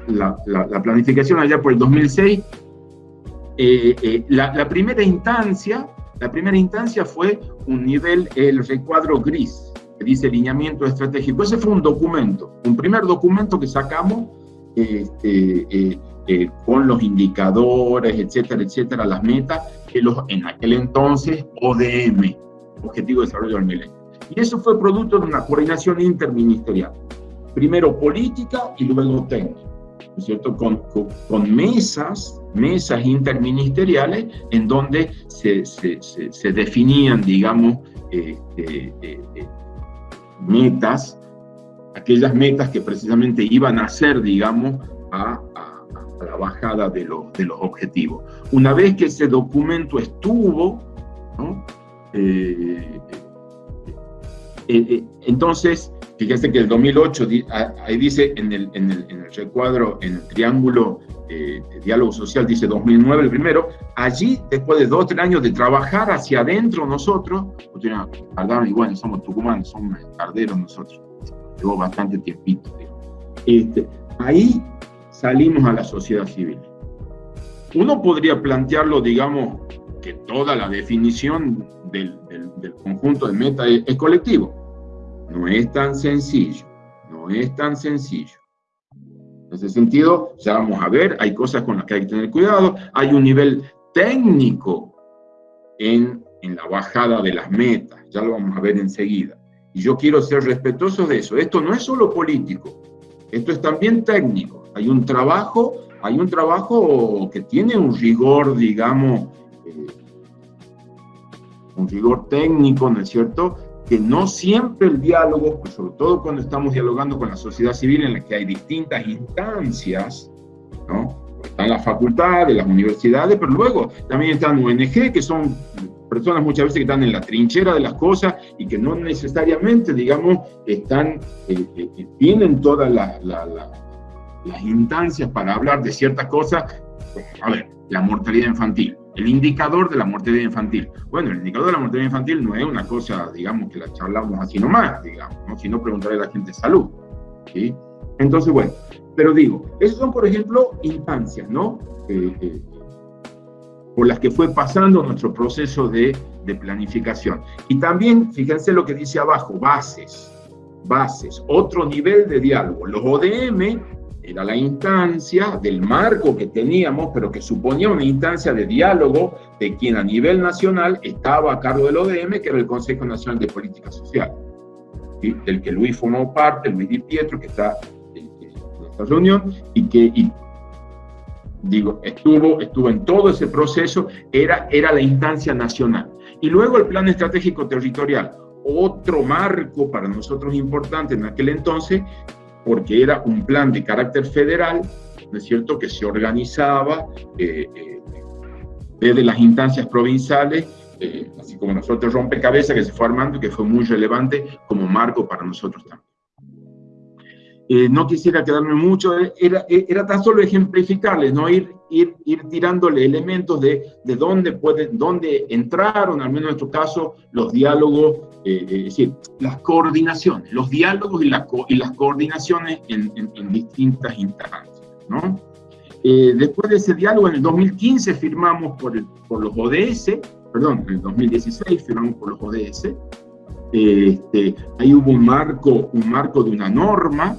la, la planificación allá por el 2006, la, primera instancia, la primera instancia fue un nivel, el recuadro gris, dice lineamiento estratégico. Ese fue un documento, un primer documento que sacamos este, eh, eh, con los indicadores, etcétera, etcétera, las metas, que los, en aquel entonces ODM, Objetivo de Desarrollo del Milenio. Y eso fue producto de una coordinación interministerial. Primero política y luego técnica. ¿no cierto? Con, con, mesas, mesas interministeriales en donde se, definían, digamos, este, eh, metas, aquellas metas que precisamente iban a ser, digamos, a, la bajada de los, de los objetivos. Una vez que ese documento estuvo, eh, eh, eh, entonces, fíjense que el 2008, ahí dice en el, en el, en el recuadro, en el triángulo de diálogo social, dice 2009 el primero, allí, después de dos tres años de trabajar hacia adentro nosotros, igual, somos tucumanos, somos carderos nosotros, llevó bastante tiempito. Este, ahí salimos a la sociedad civil. Uno podría plantearlo, digamos, que toda la definición del, del, conjunto de metas es colectivo. No es tan sencillo, no es tan sencillo. En ese sentido, ya vamos a ver, hay cosas con las que hay que tener cuidado, hay un nivel técnico en, en la bajada de las metas, ya lo vamos a ver enseguida. Y yo quiero ser respetuoso de eso. Esto no es solo político, esto es también técnico. Hay un trabajo, hay un trabajo que tiene un rigor, digamos, eh, un rigor técnico, ¿no es cierto? Que no siempre el diálogo, pues sobre todo cuando estamos dialogando con la sociedad civil en la que hay distintas instancias, ¿no? Están las facultades, las universidades, pero luego también están ONG, que son personas muchas veces que están en la trinchera de las cosas y que no necesariamente, digamos, están, eh, eh, eh, tienen toda la, las instancias para hablar de ciertas cosas, a ver, la mortalidad infantil, el indicador de la mortalidad infantil. Bueno, el indicador de la mortalidad infantil no es una cosa, digamos, que la charlamos así nomás, digamos, ¿no? si no preguntaré a la gente salud. ¿sí? Entonces, bueno, pero digo, esos son, por ejemplo, instancias, ¿no? Eh, eh, por las que fue pasando nuestro proceso de, de planificación. Y también, fíjense lo que dice abajo, bases, bases, otro nivel de diálogo. Los ODM era la instancia del marco que teníamos, pero que suponía una instancia de diálogo de quien a nivel nacional estaba a cargo del ODM, que era el Consejo Nacional de Política Social, del que Luis formó parte, Luis Di Pietro, que está en, esta reunión, y que, digo, estuvo, estuvo en todo ese proceso, era, era la instancia nacional. Y luego el Plan Estratégico Territorial, otro marco para nosotros importante en aquel entonces, porque era un plan de carácter federal, ¿no es cierto?, que se organizaba eh, eh, desde las instancias provinciales, eh, así como nosotros rompecabezas que se fue armando y que fue muy relevante como marco para nosotros también. No quisiera quedarme mucho, era, era tan solo ejemplificarles, ¿no? ir, ir, ir tirándole elementos de, de dónde, pueden, dónde entraron, al menos en nuestro caso, los diálogos eh, es decir, las coordinaciones, los diálogos y, y las coordinaciones en, distintas instancias. ¿no? Eh, después de ese diálogo, en el 2015 firmamos por, por los ODS, perdón, en el 2016 firmamos por los ODS, este, ahí hubo un marco, un marco de una norma,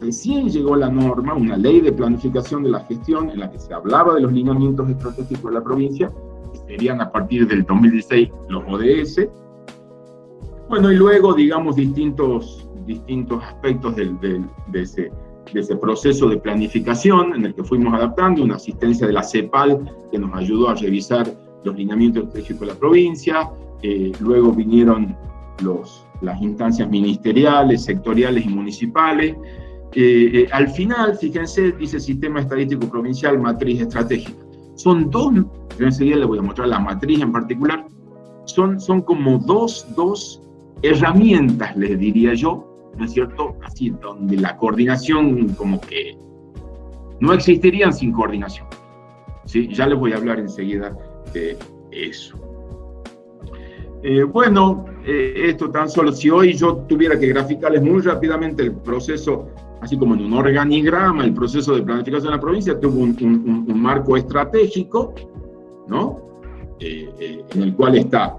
recién llegó la norma, una ley de planificación de la gestión en la que se hablaba de los lineamientos estratégicos de la provincia, que serían a partir del 2016 los ODS, bueno, y luego, digamos, distintos, distintos aspectos del, de, ese, de ese proceso de planificación en el que fuimos adaptando, una asistencia de la CEPAL que nos ayudó a revisar los lineamientos estratégicos de la provincia, eh, luego vinieron los, las instancias ministeriales, sectoriales y municipales. Eh, eh, al final, fíjense, dice Sistema Estadístico Provincial, Matriz Estratégica. Son dos, yo enseguida les voy a mostrar la matriz en particular, son, son como dos, dos herramientas, les diría yo, ¿no es cierto? Así, donde la coordinación como que no existirían sin coordinación. ¿sí? Ya les voy a hablar enseguida de eso. Eh, bueno, eh, esto tan solo, si hoy yo tuviera que graficarles muy rápidamente el proceso, así como en un organigrama, el proceso de planificación de la provincia tuvo un, marco estratégico, ¿no? Eh, en el cual está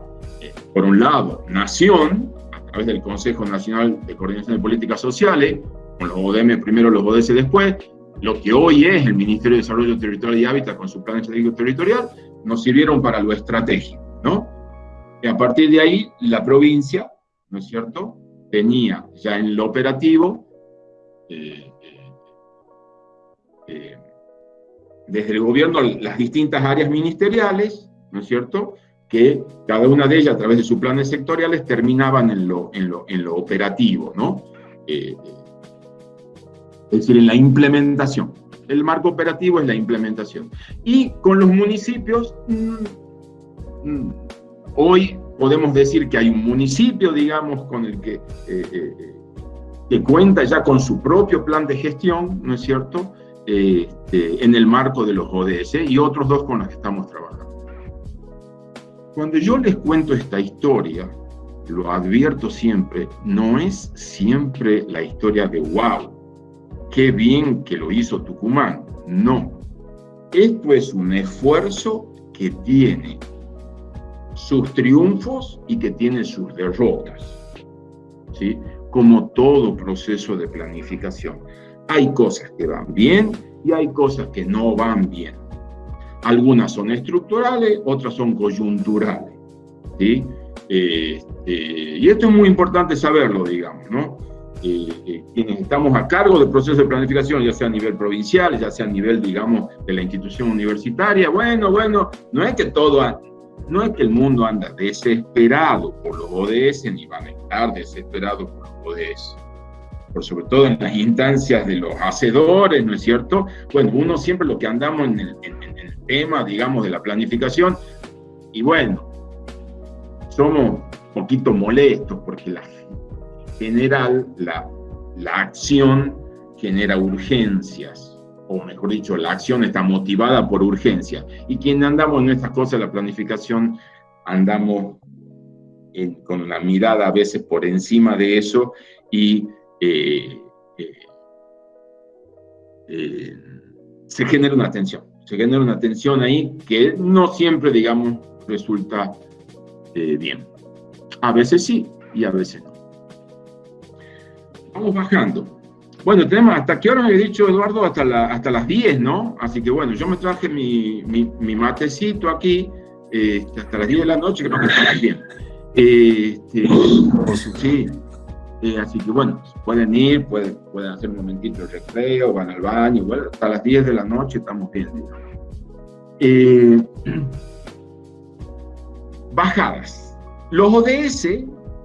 por un lado, Nación, a través del Consejo Nacional de Coordinación de Políticas Sociales, con los ODM primero, los ODS después, lo que hoy es el Ministerio de Desarrollo Territorial y Hábitat con su plan estratégico territorial, nos sirvieron para lo estratégico, ¿no? Y a partir de ahí, la provincia, ¿no es cierto?, tenía ya en lo operativo, eh, eh, desde el gobierno, las distintas áreas ministeriales, ¿no es cierto?, que cada una de ellas, a través de sus planes sectoriales, terminaban en lo, en lo, en lo operativo, ¿no? Eh, es decir, en la implementación. El marco operativo es la implementación. Y con los municipios, mm, mm, hoy podemos decir que hay un municipio, digamos, con el que, que cuenta ya con su propio plan de gestión, ¿no es cierto?, este, en el marco de los ODS y otros dos con los que estamos trabajando. Cuando yo les cuento esta historia, lo advierto siempre, no es siempre la historia de wow, qué bien que lo hizo Tucumán. No. Esto es un esfuerzo que tiene sus triunfos y que tiene sus derrotas. ¿sí? Como todo proceso de planificación. Hay cosas que van bien y hay cosas que no van bien. Algunas son estructurales, otras son coyunturales. ¿sí? Este, y esto es muy importante saberlo, digamos, ¿no? Eh, eh, quienes estamos a cargo del proceso de planificación, ya sea a nivel provincial, ya sea a nivel, digamos, de la institución universitaria, bueno, bueno, no es que todo, no es que el mundo anda desesperado por los ODS, ni van a estar desesperados por los ODS. Por sobre todo en las instancias de los hacedores, ¿no es cierto? Bueno, uno siempre lo que andamos en el, tema, digamos, de la planificación, y bueno, somos un poquito molestos porque la, en general la, la acción genera urgencias, o mejor dicho, la acción está motivada por urgencia. Y quien andamos en estas cosas, la planificación, andamos con una mirada a veces por encima de eso y eh, eh, eh, se genera una tensión. Se genera una tensión ahí que no siempre, digamos, resulta bien. A veces sí y a veces no. Vamos bajando. Bueno, tenemos, ¿hasta qué hora me había dicho Eduardo? Hasta, hasta las 10, ¿no? Así que bueno, yo me traje mi, mi, matecito aquí hasta las 10 de la noche, creo que está bien. Este, sí, eh, así que bueno, pueden ir, pueden, pueden hacer un momentito de recreo, van al baño, igual hasta las 10 de la noche estamos bien. Eh, bajadas. Los ODS,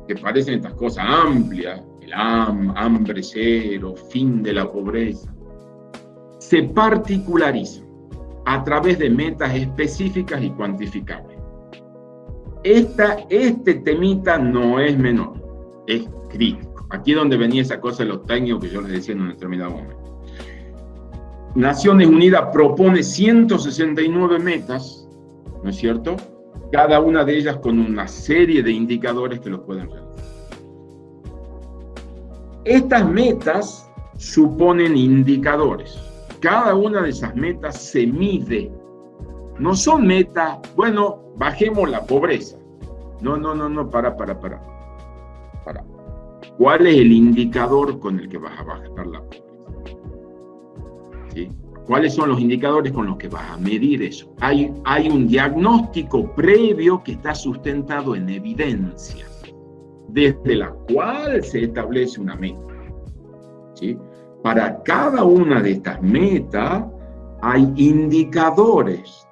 que parecen estas cosas amplias, el hambre cero, fin de la pobreza, se particularizan a través de metas específicas y cuantificables esta, este temita no es menor, es crítico. Aquí es donde venía esa cosa de los técnicos que yo les decía en un determinado momento. Naciones Unidas propone 169 metas, ¿no es cierto? Cada una de ellas con una serie de indicadores que los pueden realizar. Estas metas suponen indicadores. Cada una de esas metas se mide. No son metas, bueno, bajemos la pobreza. No, no, no, no, para, para, para. Para. ¿Cuál es el indicador con el que vas a bajar la pobreza? ¿Cuáles son los indicadores con los que vas a medir eso? Hay, hay un diagnóstico previo que está sustentado en evidencia, desde la cual se establece una meta. ¿Sí? Para cada una de estas metas hay indicadores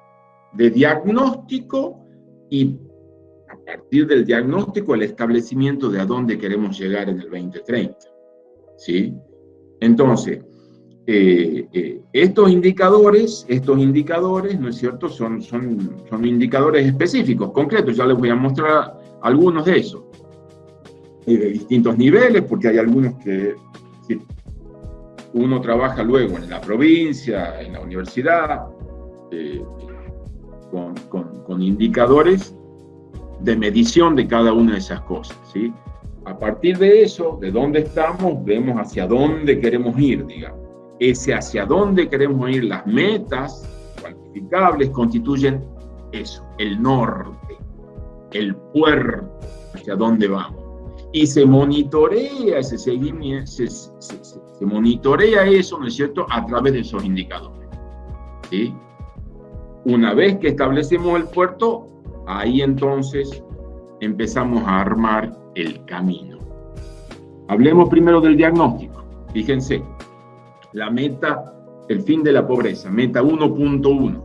de diagnóstico y a partir del diagnóstico el establecimiento de a dónde queremos llegar en el 2030. ¿Sí? Entonces, eh, eh, estos indicadores, estos indicadores, ¿no es cierto?, son, son, son indicadores específicos, concretos, ya les voy a mostrar algunos de esos, de distintos niveles, porque hay algunos que uno trabaja luego en la provincia, en la universidad, eh, con, indicadores de medición de cada una de esas cosas, ¿sí? A partir de eso, de dónde estamos, vemos hacia dónde queremos ir, digamos. Ese hacia dónde queremos ir, las metas cuantificables constituyen eso, el norte, el puerto hacia dónde vamos. Y se monitorea ese seguimiento, se, se monitorea eso, ¿no es cierto?, a través de esos indicadores. ¿sí? Una vez que establecemos el puerto, ahí entonces empezamos a armar el camino. Hablemos primero del diagnóstico. Fíjense, la meta, el fin de la pobreza, meta 1.1.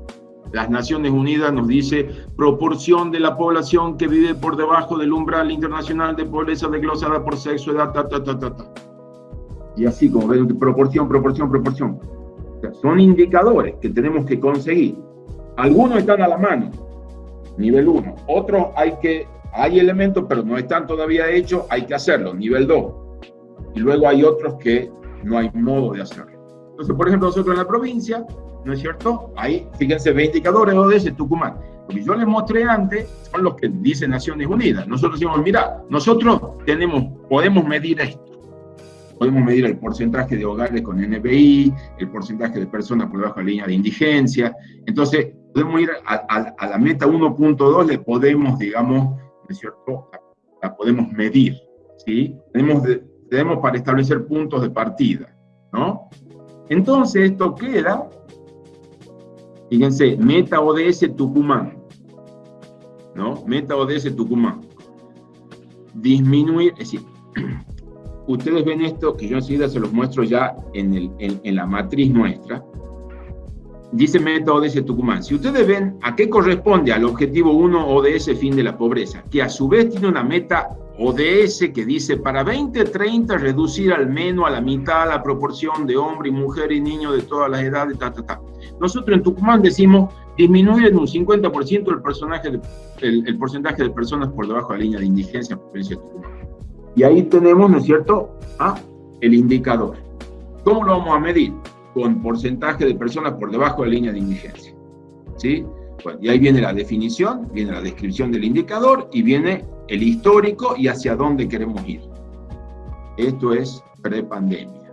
Las Naciones Unidas nos dice proporción de la población que vive por debajo del umbral internacional de pobreza desglosada por sexo, edad, ta, ta, ta, ta. Y así como ven, proporción, proporción, proporción. son indicadores que tenemos que conseguir algunos están a la mano, nivel 1. Otros hay que, hay elementos, pero no están todavía hechos, hay que hacerlo, nivel 2. Y luego hay otros que no hay modo de hacerlo. Entonces, por ejemplo, nosotros en la provincia, ¿no es cierto? Hay, fíjense, 20 indicadores ODS Tucumán. Lo que yo les mostré antes son los que dice Naciones Unidas. Nosotros decimos, mira, nosotros tenemos, podemos medir esto. Podemos medir el porcentaje de hogares con NBI, el porcentaje de personas por debajo de la línea de indigencia. Entonces, podemos ir a, la meta 1.2, le podemos, digamos, ¿no es cierto?, la, podemos medir, ¿sí? Tenemos, tenemos para establecer puntos de partida, ¿no? Entonces, esto queda, fíjense, meta ODS Tucumán, ¿no? Meta ODS Tucumán. Disminuir, es decir, ustedes ven esto, que yo enseguida se los muestro ya en, el, en la matriz nuestra, dice Meta ODS Tucumán, si ustedes ven a qué corresponde al objetivo 1 ODS fin de la pobreza, que a su vez tiene una meta ODS que dice para 2030 reducir al menos a la mitad la proporción de hombre y mujer y niños de todas las edades, ta, ta, ta. Nosotros en Tucumán decimos disminuir en un 50% el, porcentaje de personas por debajo de la línea de indigencia. Y ahí tenemos, ¿no es cierto?, ah, el indicador. ¿Cómo lo vamos a medir? Con porcentaje de personas por debajo de la línea de indigencia. ¿Sí? Y ahí viene la definición, viene la descripción del indicador y viene el histórico y hacia dónde queremos ir. Esto es prepandemia.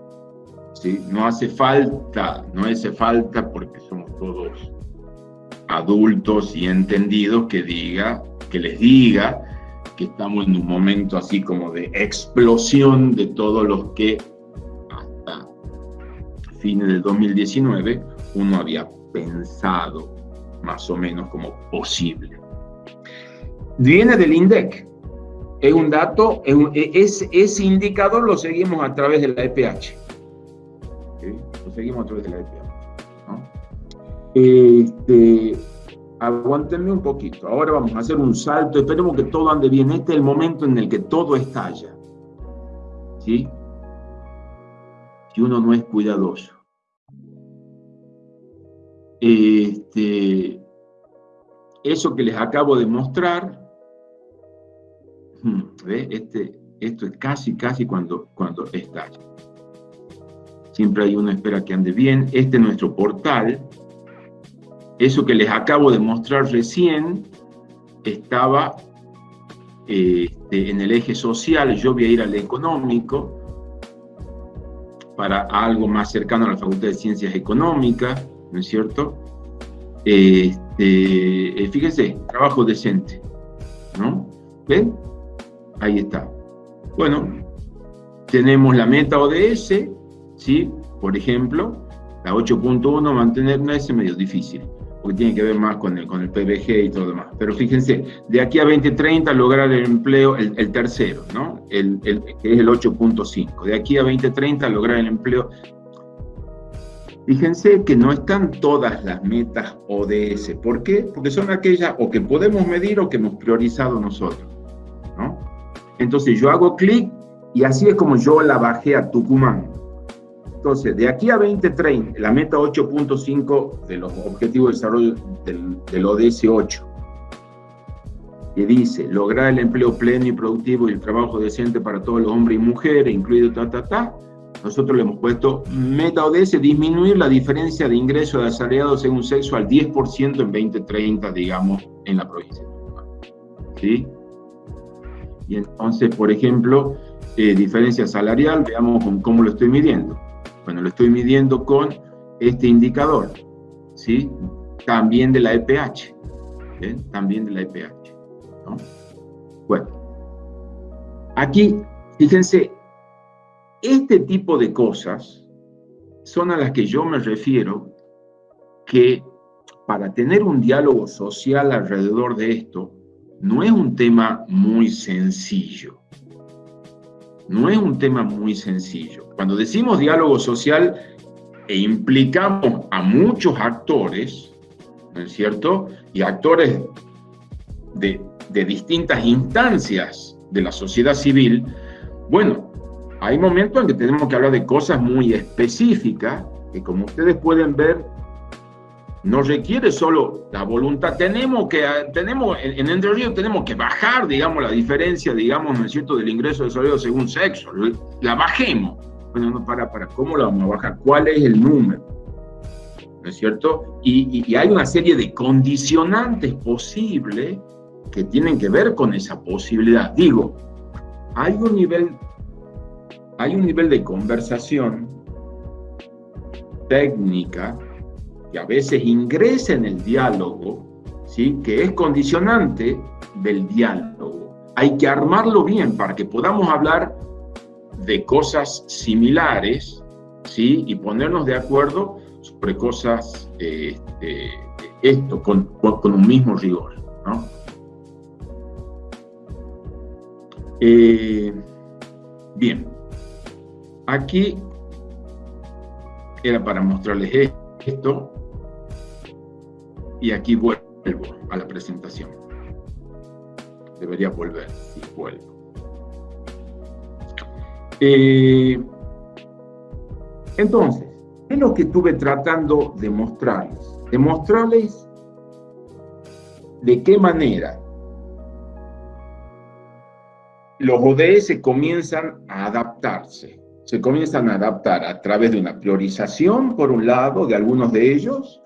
¿sí? No hace falta, no hace falta porque somos todos adultos y entendidos que diga, que les diga que estamos en un momento así como de explosión de todos los que hasta fines del 2019 uno había pensado más o menos como posible. Viene del INDEC. Es un dato, es, ese indicador lo seguimos a través de la EPH. Lo seguimos a través de la EPH. Este, aguántenme un poquito. Ahora vamos a hacer un salto. Esperemos que todo ande bien. Este es el momento en el que todo estalla. ¿Sí? Si uno no es cuidadoso. Este, eso que les acabo de mostrar, hmm, Este, esto es casi, casi cuando, cuando. Siempre hay una espera que ande bien. Este es nuestro portal. Eso que les acabo de mostrar recién estaba este, en el eje social. Yo voy a ir al económico para algo más cercano a la Facultad de Ciencias Económicas ¿no es cierto? Este, eh, fíjense, trabajo decente, ¿no? ¿Ven? Ahí está. Bueno, tenemos la meta ODS, ¿sí? Por ejemplo, la 8.1 mantener es medio difícil, porque tiene que ver más con el, con el PBG y todo lo demás. Pero fíjense, de aquí a 2030 lograr el empleo, el, tercero, ¿no? El, el, que es el 8.5. De aquí a 2030 lograr el empleo Fíjense que no están todas las metas ODS. ¿Por qué? Porque son aquellas o que podemos medir o que hemos priorizado nosotros. ¿no? Entonces yo hago clic y así es como yo la bajé a Tucumán. Entonces, de aquí a 2030, la meta 8.5 de los Objetivos de Desarrollo del, del ODS 8, que dice, lograr el empleo pleno y productivo y el trabajo decente para todos los hombres y mujeres, incluido ta, ta, ta, nosotros le hemos puesto meta ODS, disminuir la diferencia de ingresos de asalariados según sexo al 10% en 2030, digamos, en la provincia ¿Sí? Y entonces, por ejemplo, eh, diferencia salarial, veamos cómo lo estoy midiendo. Bueno, lo estoy midiendo con este indicador, ¿sí? También de la EPH, También de la EPH, ¿no? Bueno, aquí, fíjense, este tipo de cosas son a las que yo me refiero que para tener un diálogo social alrededor de esto, no es un tema muy sencillo. No es un tema muy sencillo. Cuando decimos diálogo social e implicamos a muchos actores, ¿no es cierto? Y actores de, de distintas instancias de la sociedad civil, bueno, hay momentos en que tenemos que hablar de cosas muy específicas, que como ustedes pueden ver, no requiere solo la voluntad. Tenemos que, tenemos, en Entre Ríos tenemos que bajar, digamos, la diferencia, digamos, ¿no es cierto?, del ingreso de salario según sexo. La bajemos. Bueno, no, para, para, ¿cómo la vamos a bajar? ¿Cuál es el número? ¿No es cierto? Y, y hay una serie de condicionantes posibles que tienen que ver con esa posibilidad. Digo, hay un nivel hay un nivel de conversación técnica que a veces ingresa en el diálogo, ¿sí? que es condicionante del diálogo. Hay que armarlo bien para que podamos hablar de cosas similares ¿sí? y ponernos de acuerdo sobre cosas, este, esto, con, un mismo rigor. ¿no? Eh, bien. Aquí era para mostrarles esto y aquí vuelvo a la presentación. Debería volver, si vuelvo. Eh, entonces, ¿qué es lo que estuve tratando de mostrarles? De mostrarles de qué manera los ODS comienzan a adaptarse se comienzan a adaptar a través de una priorización, por un lado, de algunos de ellos,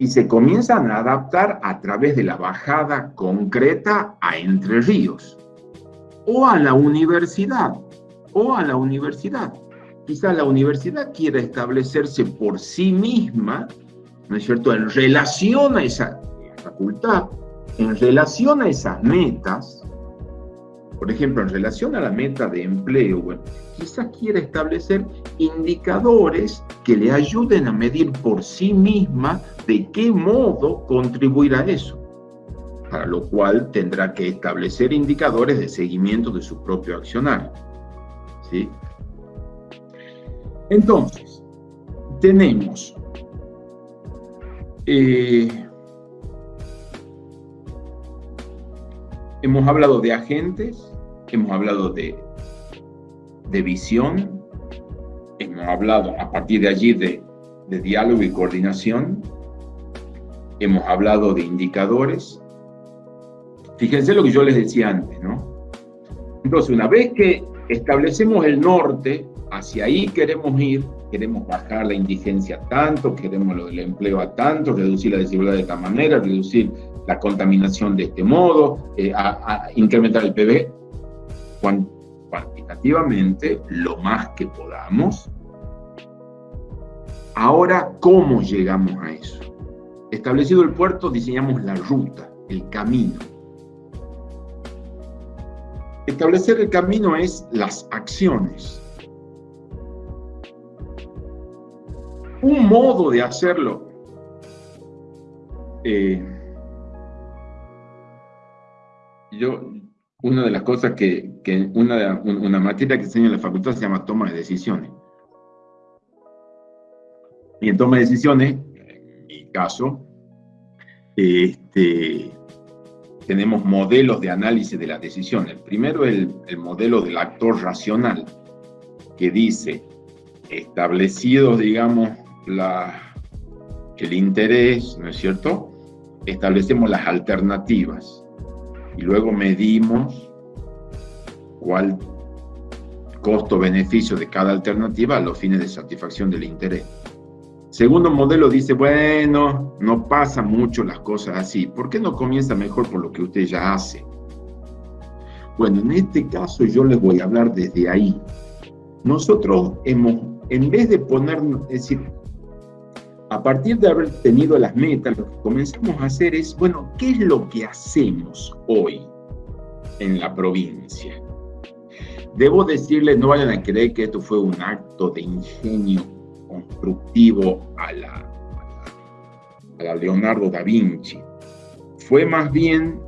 y se comienzan a adaptar a través de la bajada concreta a Entre Ríos, o a la universidad, o a la universidad. Quizá la universidad quiera establecerse por sí misma, ¿no es cierto?, en relación a esa facultad, en relación a esas metas, por ejemplo, en relación a la meta de empleo, quizás quiera establecer indicadores que le ayuden a medir por sí misma de qué modo contribuir a eso, para lo cual tendrá que establecer indicadores de seguimiento de su propio accionar. ¿sí? Entonces, tenemos eh, hemos hablado de agentes, hemos hablado de, de visión, hemos hablado a partir de allí de, de diálogo y coordinación, hemos hablado de indicadores. Fíjense lo que yo les decía antes, ¿no? Entonces, una vez que establecemos el norte, hacia ahí queremos ir, queremos bajar la indigencia tanto, queremos lo del empleo a tanto, reducir la desigualdad de esta manera, reducir la contaminación de este modo, eh, a, incrementar el PB cuantitativamente lo más que podamos. Ahora, ¿cómo llegamos a eso? Establecido el puerto, diseñamos la ruta, el camino. Establecer el camino es las acciones. Un modo de hacerlo eh, yo, una de las cosas que, una, una materia que enseño en la facultad se llama toma de decisiones. Y en toma de decisiones, en mi caso, este, tenemos modelos de análisis de la decisión. El primero el, el modelo del actor racional, que dice, establecidos, digamos, la, el interés, ¿no es cierto? Establecemos las alternativas y luego medimos cuál costo-beneficio de cada alternativa a los fines de satisfacción del interés. Segundo modelo dice, bueno, no pasa mucho las cosas así. ¿Por qué no comienza mejor por lo que usted ya hace? Bueno, en este caso yo les voy a hablar desde ahí. Nosotros hemos, en vez de poner, es decir, a partir de haber tenido las metas, lo que comenzamos a hacer es, bueno, ¿qué es lo que hacemos hoy en la provincia? Debo decirles, no vayan a creer que esto fue un acto de ingenio constructivo a la, a la Leonardo da Vinci. Fue más bien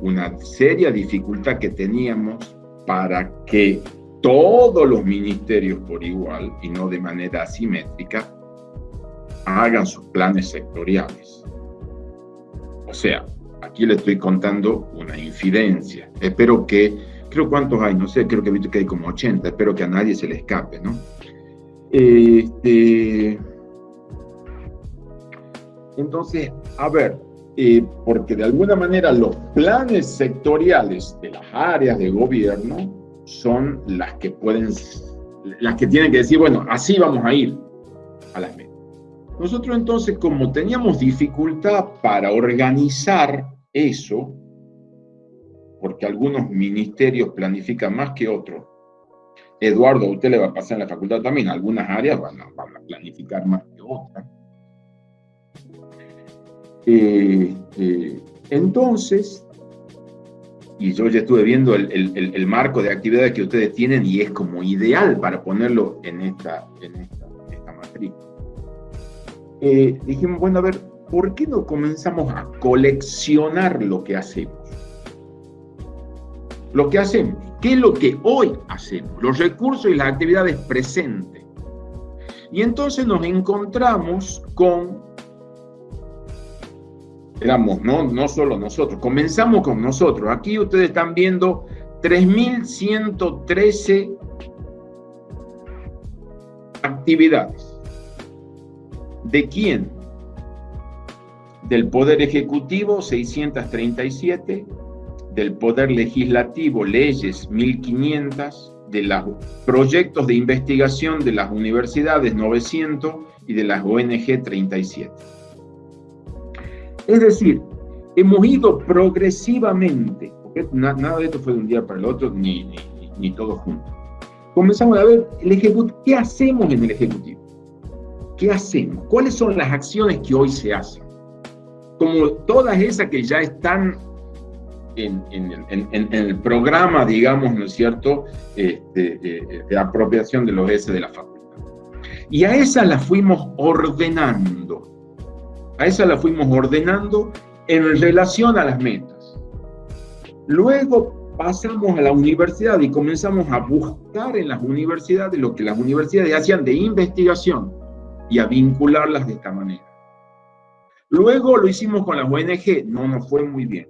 una seria dificultad que teníamos para que todos los ministerios por igual y no de manera asimétrica hagan sus planes sectoriales. O sea, aquí le estoy contando una infidencia. Espero que, creo cuántos hay, no sé, creo que he visto que hay como 80, espero que a nadie se le escape, ¿no? Este, entonces, a ver, eh, porque de alguna manera los planes sectoriales de las áreas de gobierno son las que pueden, las que tienen que decir, bueno, así vamos a ir a las metas. Nosotros entonces, como teníamos dificultad para organizar eso, porque algunos ministerios planifican más que otros, Eduardo, a usted le va a pasar en la facultad también, algunas áreas van a, planificar más que otras. Eh, eh, entonces, y yo ya estuve viendo el, marco de actividades que ustedes tienen y es como ideal para ponerlo en esta, matrícula. Eh, dijimos, bueno, a ver, ¿por qué no comenzamos a coleccionar lo que hacemos? Lo que hacemos, ¿qué es lo que hoy hacemos? Los recursos y las actividades presentes. Y entonces nos encontramos con, éramos, no, no solo nosotros, comenzamos con nosotros. Aquí ustedes están viendo 3.113 actividades. ¿De quién? Del Poder Ejecutivo, 637, del Poder Legislativo, leyes, 1500, de los proyectos de investigación de las universidades 900 y de las ONG 37. Es decir, hemos ido progresivamente, nada de esto fue de un día para el otro, ni, ni, ni todo. Comenzamos a ver el ¿qué hacemos en el Ejecutivo? ¿Qué hacemos? ¿Cuáles son las acciones que hoy se hacen? Como todas esas que ya están en, el programa, digamos, ¿no es cierto?, este, eh, de apropiación de los S de la facultad. Y a esas las fuimos ordenando. A esas las fuimos ordenando en relación a las metas. Luego pasamos a la universidad y comenzamos a buscar en las universidades lo que las universidades hacían de investigación y a vincularlas de esta manera. Luego lo hicimos con las ONG, no nos fue muy bien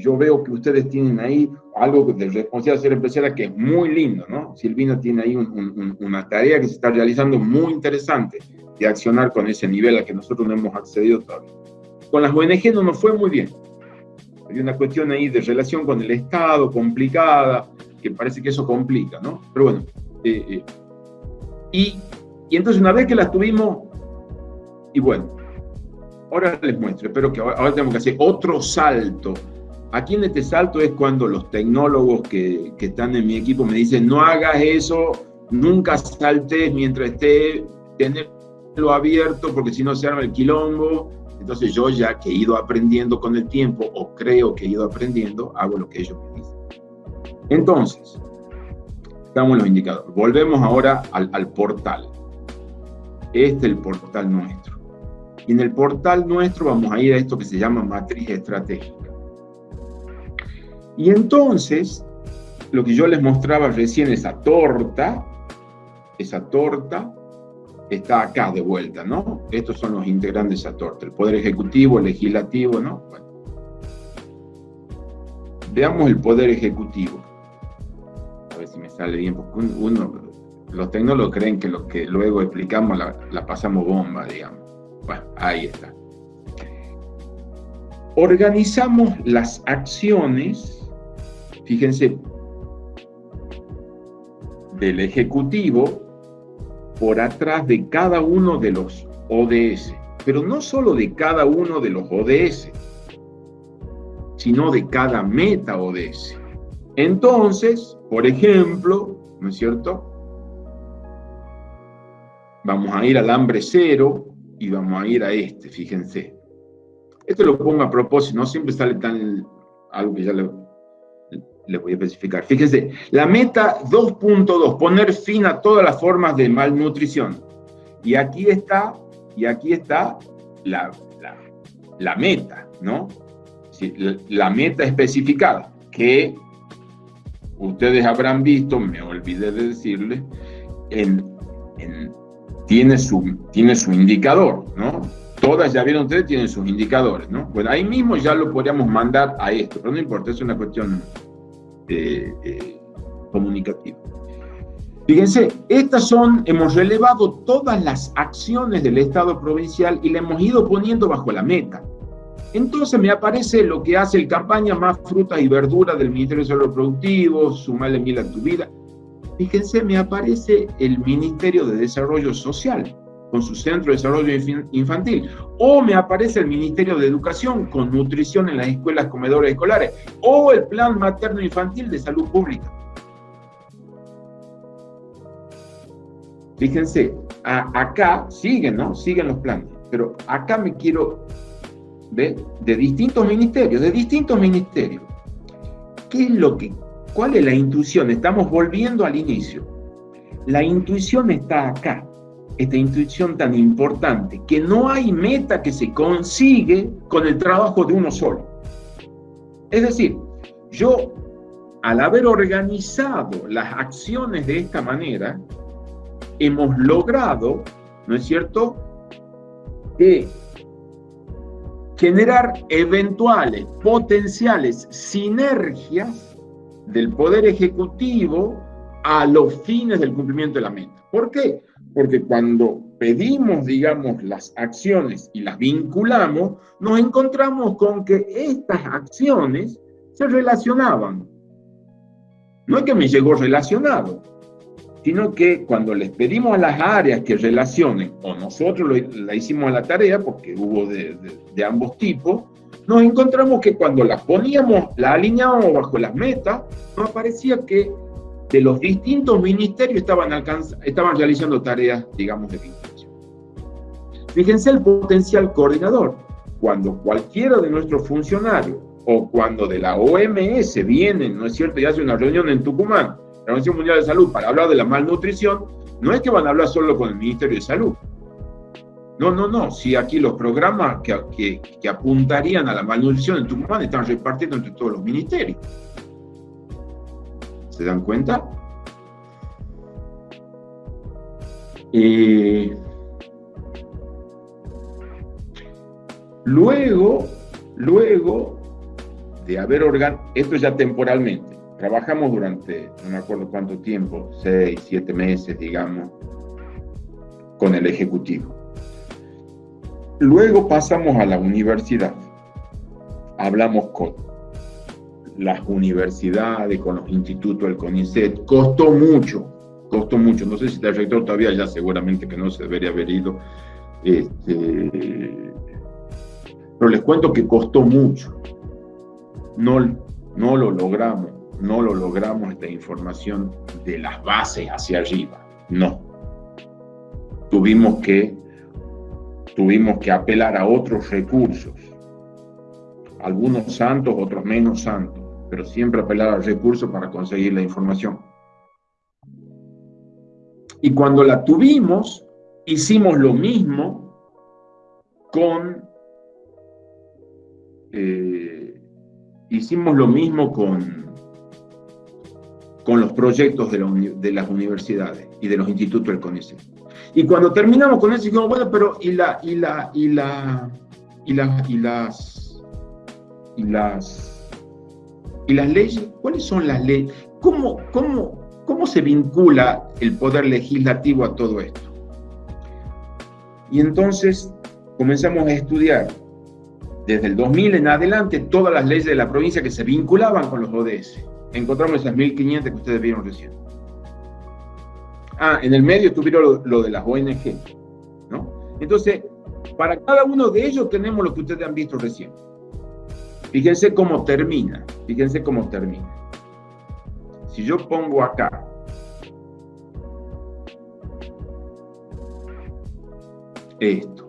yo veo que ustedes tienen ahí algo de responsabilidad ser empresaria que es muy lindo, ¿no? Silvina tiene ahí una tarea que se está realizando muy interesante de accionar con ese nivel al que nosotros no hemos accedido todavía. Con las ONG no nos fue muy bien. Hay una cuestión ahí de relación con el Estado complicada, que parece que eso complica, ¿no? Pero bueno, eh, eh, y, y entonces una vez que las tuvimos, y bueno, ahora les muestro, espero que ahora, ahora tenemos que hacer otro salto Aquí en este salto es cuando los tecnólogos que, están en mi equipo me dicen, no hagas eso, nunca saltes mientras esté, tenerlo abierto, porque si no se arma el quilombo. Entonces yo ya que he ido aprendiendo con el tiempo, o creo que he ido aprendiendo, hago lo que ellos me dicen. Entonces, en los indicadores. Volvemos ahora al, al portal. Este es el portal nuestro. Y en el portal nuestro vamos a ir a esto que se llama matriz estratégica. Y entonces, lo que yo les mostraba recién, esa torta, esa torta está acá de vuelta, ¿no? Estos son los integrantes de esa torta, el Poder Ejecutivo, el Legislativo, ¿no? Veamos el Poder Ejecutivo. A ver si me sale bien, porque uno, los tecnólogos creen que lo que luego explicamos la, pasamos bomba, digamos. Bueno, ahí está. Organizamos las acciones fíjense, del Ejecutivo por atrás de cada uno de los ODS, pero no solo de cada uno de los ODS, sino de cada meta ODS. Entonces, por ejemplo, ¿no es cierto? Vamos a ir al hambre cero y vamos a ir a este, fíjense. Esto lo pongo a propósito, no siempre sale tan algo que ya le le voy a especificar. Fíjense, la meta 2.2, poner fin a todas las formas de malnutrición. Y aquí está, y aquí está la, la, meta, ¿no? la, meta especificada, que ustedes habrán visto, me olvidé de decirles, en, tiene, su, tiene su indicador, ¿no? Todas, ya vieron ustedes, tienen sus indicadores, ¿no? Bueno, ahí mismo ya lo podríamos mandar a esto, pero no importa, es una cuestión eh, eh, comunicativo. Fíjense, estas son, hemos relevado todas las acciones del Estado provincial y le hemos ido poniendo bajo la meta. Entonces me aparece lo que hace el campaña más frutas y verduras del Ministerio de Desarrollo Productivo, sumarle mil a tu vida. Fíjense, me aparece el Ministerio de Desarrollo Social con su centro de desarrollo infantil. O me aparece el Ministerio de Educación con nutrición en las escuelas comedores escolares. O el Plan Materno Infantil de Salud Pública. Fíjense, acá siguen, ¿no? Siguen los planes. Pero acá me quiero ver de distintos ministerios, de distintos ministerios. ¿Qué es lo que, cuál es la intuición? Estamos volviendo al inicio. La intuición está acá esta intuición tan importante, que no hay meta que se consigue con el trabajo de uno solo. Es decir, yo, al haber organizado las acciones de esta manera, hemos logrado, ¿no es cierto?, que generar eventuales, potenciales sinergias del Poder Ejecutivo a los fines del cumplimiento de la meta. ¿Por qué? Porque cuando pedimos, digamos, las acciones y las vinculamos, nos encontramos con que estas acciones se relacionaban. no es que me llegó relacionado, sino que cuando les pedimos a las áreas que relacionen, o nosotros la hicimos a la tarea, porque hubo de, ambos tipos, nos encontramos que cuando las poníamos, la alineábamos bajo las metas, nos aparecía que de los distintos ministerios estaban, estaban realizando tareas, digamos, de vinculación. Fíjense el potencial coordinador. Cuando cualquiera de nuestros funcionarios o cuando de la OMS vienen, ¿no es cierto?, y hace una reunión en Tucumán, la Organización Mundial de Salud, para hablar de la malnutrición, no es que van a hablar solo con el Ministerio de Salud. No, no, no. Si aquí los programas que, que, apuntarían a la malnutrición en Tucumán están repartiendo entre todos los ministerios. ¿Se dan cuenta? Luego, luego de haber organizado, esto ya temporalmente, trabajamos durante, no me acuerdo cuánto tiempo, seis, siete meses, digamos, con el Ejecutivo. Luego pasamos a la universidad. Hablamos con las universidades, con los institutos del CONICET. Costó mucho, costó mucho. No sé si el rector todavía ya seguramente que no se debería haber ido. Este, pero les cuento que costó mucho. No, no lo logramos, no lo logramos esta información de las bases hacia arriba. No. Tuvimos que, tuvimos que apelar a otros recursos. Algunos santos, otros menos santos pero siempre apelar al recurso para conseguir la información. Y cuando la tuvimos, hicimos lo mismo con... Eh, hicimos lo mismo con, con los proyectos de, las universidades y de los institutos del CONICET. Y cuando terminamos con eso, dijimos, bueno, pero ¿y y la, y la, y, la, y las, y las ¿Y las leyes? ¿Cuáles son las leyes? ¿Cómo, cómo, cómo se vincula el poder legislativo a todo esto? Y entonces comenzamos a estudiar desde el 2000 en adelante todas las leyes de la provincia que se vinculaban con los ODS. Encontramos esas 1500 que ustedes vieron recién. Ah, en el medio tuvieron lo, lo, de las ONG, ¿no? Entonces, para cada uno de ellos tenemos lo que ustedes han visto recién. Fíjense cómo termina, fíjense cómo termina. Si yo pongo acá esto,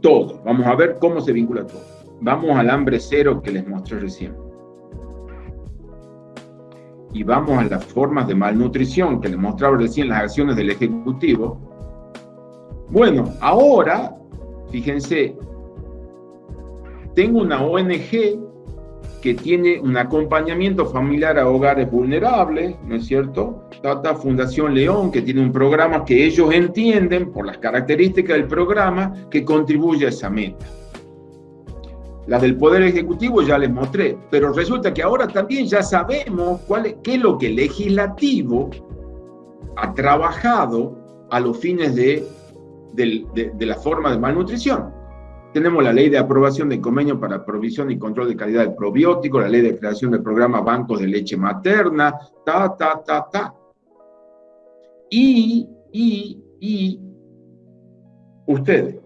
todo, vamos a ver cómo se vincula todo. Vamos al hambre cero que les mostré recién. Y vamos a las formas de malnutrición que les mostraba recién las acciones del Ejecutivo. Bueno, ahora Fíjense, tengo una ONG que tiene un acompañamiento familiar a hogares vulnerables, ¿no es cierto? Tata Fundación León, que tiene un programa que ellos entienden, por las características del programa, que contribuye a esa meta. Las del Poder Ejecutivo ya les mostré, pero resulta que ahora también ya sabemos cuál es, qué es lo que el legislativo ha trabajado a los fines de de, la forma de malnutrición. Tenemos la ley de aprobación de convenio para provisión y control de calidad del probiótico, la ley de creación del programa Bancos de Leche Materna, ta, ta, ta, ta. Y, y, y, ustedes,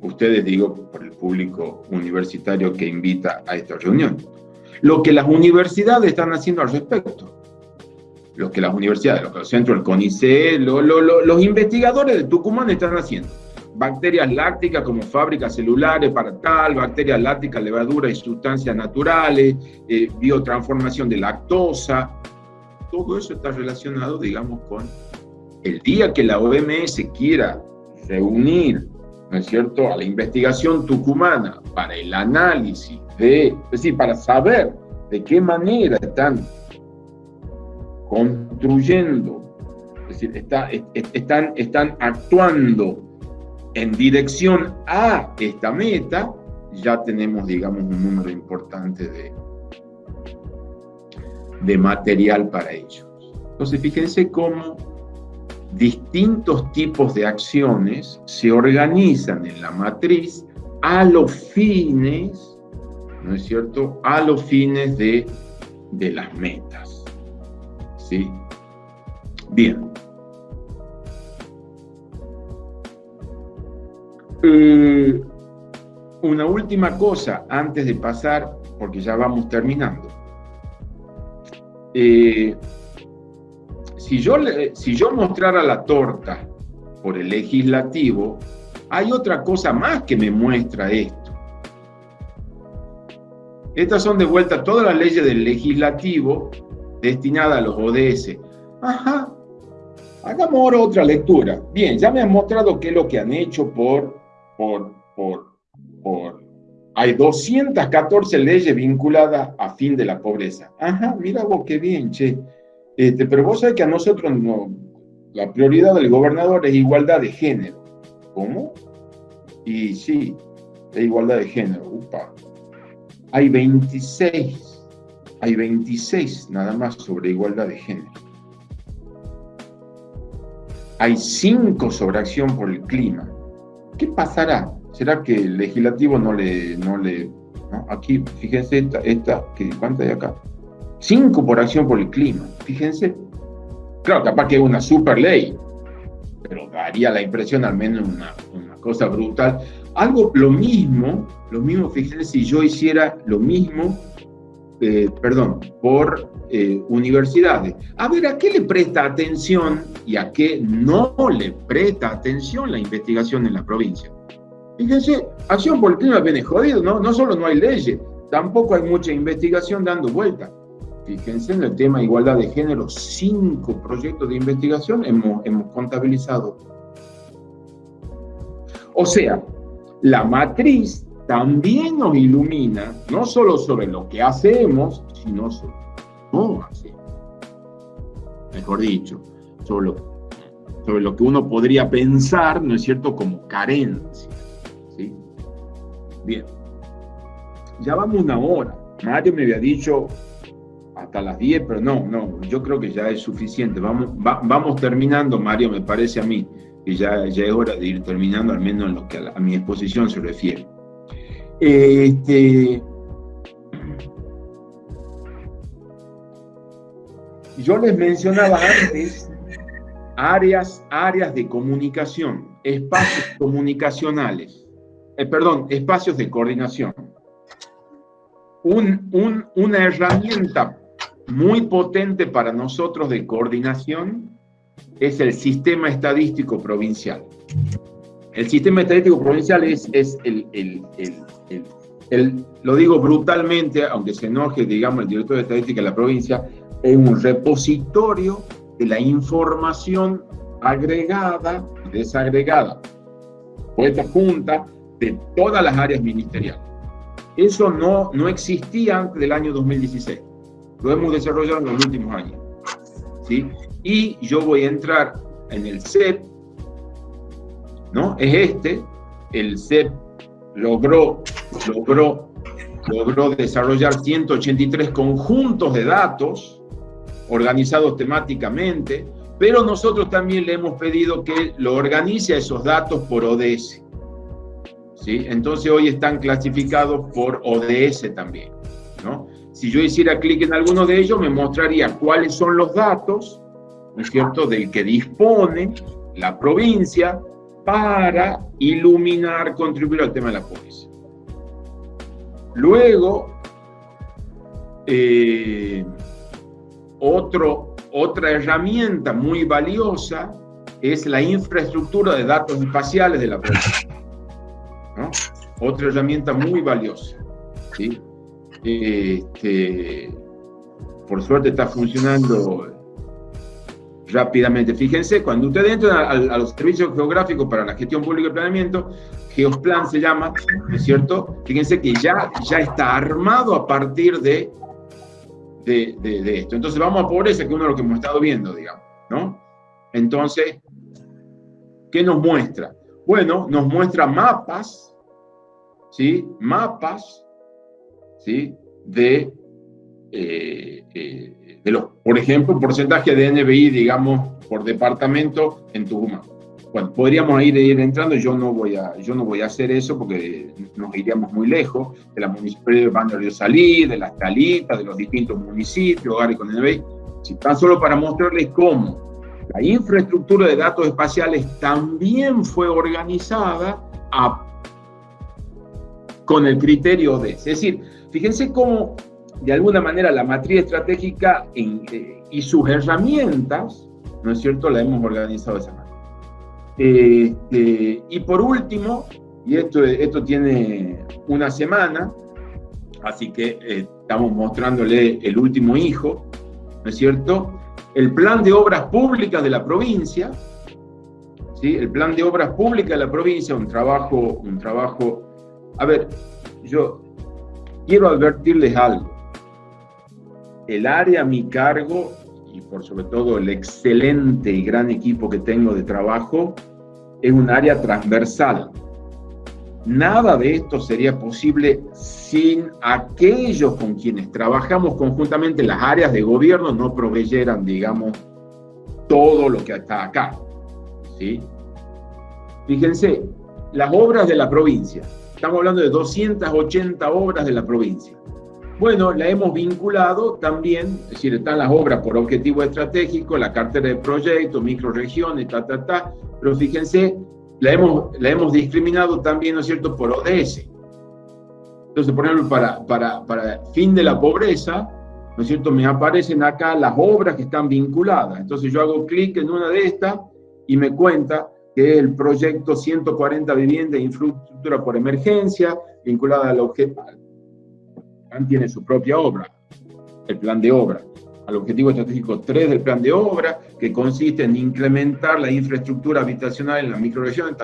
ustedes digo por el público universitario que invita a esta reunión, lo que las universidades están haciendo al respecto lo que las universidades, lo que los centros, el CONICET, los investigadores de Tucumán están haciendo. Bacterias lácticas como fábricas celulares para tal, bacterias lácticas, levaduras y sustancias naturales, eh, biotransformación de lactosa. Todo eso está relacionado, digamos, con el día que la OMS quiera reunir, ¿no es cierto?, a la investigación tucumana para el análisis de, es decir, para saber de qué manera están construyendo, es decir, están, están actuando en dirección a esta meta, ya tenemos, digamos, un número importante de, de material para ellos. Entonces, fíjense cómo distintos tipos de acciones se organizan en la matriz a los fines ¿no es cierto?, a los fines de, de las metas. ¿Sí? Bien. Eh, una última cosa antes de pasar, porque ya vamos terminando. Eh, si, yo, si yo mostrara la torta por el legislativo, hay otra cosa más que me muestra esto. Estas son de vuelta todas las leyes del legislativo destinadas a los ODS. Ajá. Hagamos ahora otra lectura. Bien, ya me han mostrado qué es lo que han hecho por, por, por, por... Hay 214 leyes vinculadas a fin de la pobreza. Ajá, mira vos qué bien, che. Este, pero vos sabés que a nosotros no, la prioridad del gobernador es igualdad de género. ¿Cómo? Y sí, es igualdad de género. Upa hay 26, hay 26 nada más sobre igualdad de género. Hay 5 sobre acción por el clima. ¿Qué pasará? ¿Será que el legislativo no le... No le Aquí, fíjense, esta, esta ¿cuánto hay acá? 5 por acción por el clima, fíjense. Claro, capaz que es una super ley, pero daría la impresión al menos una, una cosa brutal algo, lo mismo, lo mismo, fíjense, si yo hiciera lo mismo, eh, perdón, por eh, universidades. A ver, ¿a qué le presta atención y a qué no le presta atención la investigación en la provincia? Fíjense, acción por el clima viene jodido, ¿no? No solo no hay leyes, tampoco hay mucha investigación dando vuelta. Fíjense en el tema igualdad de género, cinco proyectos de investigación hemos, hemos contabilizado. O sea, la matriz también nos ilumina, no solo sobre lo que hacemos, sino sobre cómo hacemos. Mejor dicho, sobre lo, sobre lo que uno podría pensar, ¿no es cierto?, como carencia. ¿sí? Bien. Ya vamos una hora. Mario me había dicho hasta las 10, pero no, no, yo creo que ya es suficiente. Vamos, vamos terminando, Mario, me parece a mí que ya, ya es hora de ir terminando, al menos en lo que a, mi exposición se refiere. Este, yo les mencionaba antes áreas, áreas de comunicación, espacios comunicacionales, eh, perdón, espacios de coordinación. Un, un, una herramienta muy potente para nosotros de coordinación es el sistema estadístico provincial. El sistema estadístico provincial es, es el, el, el, lo digo brutalmente, aunque se enoje, digamos, el director de estadística de la provincia, es un repositorio de la información agregada y desagregada, puesta junta de todas las áreas ministeriales. Eso no, no existía antes del año 2016. Lo hemos desarrollado en los últimos años. ¿sí? y yo voy a entrar en el CEP, ¿no? Es este, el CEP logró, logró, logró desarrollar 183 conjuntos de datos organizados temáticamente, pero nosotros también le hemos pedido que lo organice a esos datos por ODS. ¿sí? Entonces hoy están clasificados por ODS también. ¿no? Si yo hiciera clic en alguno de ellos, me mostraría cuáles son los datos ¿no es cierto?, del que dispone la provincia para iluminar, contribuir al tema de la pobreza. Luego, eh, otra herramienta muy valiosa es la infraestructura de datos espaciales de la provincia. Otra herramienta muy valiosa. Este, por suerte está funcionando rápidamente. Fíjense, cuando ustedes entran a, los servicios geográficos para la gestión pública y planeamiento, Geosplan se llama, ¿no es cierto? Fíjense que ya, ya está armado a partir de, de, esto. Entonces vamos a pobreza, que es uno de lo que hemos estado viendo, digamos, ¿no? Entonces, ¿qué nos muestra? Bueno, nos muestra mapas, ¿sí? Mapas, ¿sí? De... Eh, eh, de los, por ejemplo, porcentaje de NBI, digamos, por departamento en Tucumán. bueno, podríamos ir, ir, entrando, yo no, voy a, yo no voy a hacer eso porque nos iríamos muy lejos de la municipalidad de Río Salí, de las calitas, de los distintos municipios, hogares con el si tan solo para mostrarles cómo la infraestructura de datos espaciales también fue organizada con el criterio de, es decir, fíjense cómo de alguna manera la matriz estratégica eh, y sus herramientas, ¿no es cierto?, la hemos organizado de esa manera. Este, y por último, y esto, esto tiene una semana, así que eh, estamos mostrándole el último hijo, ¿no es cierto? El plan de obras públicas de la provincia, ¿sí? El plan de obras públicas de la provincia, un trabajo, un trabajo... A ver, yo quiero advertirles algo. El área a mi cargo y por sobre todo el excelente y gran equipo que tengo de trabajo, es un área transversal. Nada de esto sería posible sin aquellos con quienes trabajamos conjuntamente las áreas de gobierno no proveyeran, digamos, todo lo que está acá. ¿sí? Fíjense, las obras de la provincia. Estamos hablando de 280 obras de la provincia. Bueno, la hemos vinculado también, es decir, están las obras por objetivo estratégico, la cartera de proyectos, microregiones, ta, ta, ta, pero fíjense, la hemos, la hemos discriminado también, ¿no es cierto?, por ODS. Entonces, por ejemplo, para, para, para fin de la pobreza, ¿no es cierto?, me aparecen acá las obras que están vinculadas. Entonces yo hago clic en una de estas y me cuenta que el proyecto 140 viviendas e infraestructura por emergencia, vinculada al objeto, tiene su propia obra, el plan de obra, al objetivo estratégico 3 del plan de obra, que consiste en incrementar la infraestructura habitacional en la microregión,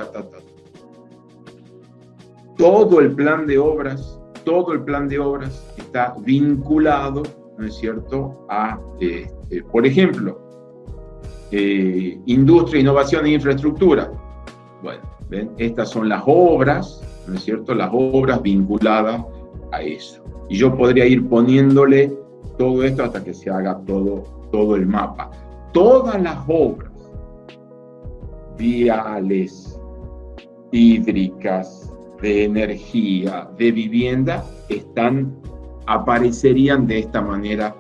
Todo el plan de obras, todo el plan de obras está vinculado, ¿no es cierto?, a, este, por ejemplo, eh, industria, innovación e infraestructura. Bueno, estas son las obras, ¿no es cierto?, las obras vinculadas a eso. Y yo podría ir poniéndole todo esto hasta que se haga todo, todo el mapa. Todas las obras viales, hídricas, de energía, de vivienda, están, aparecerían de esta manera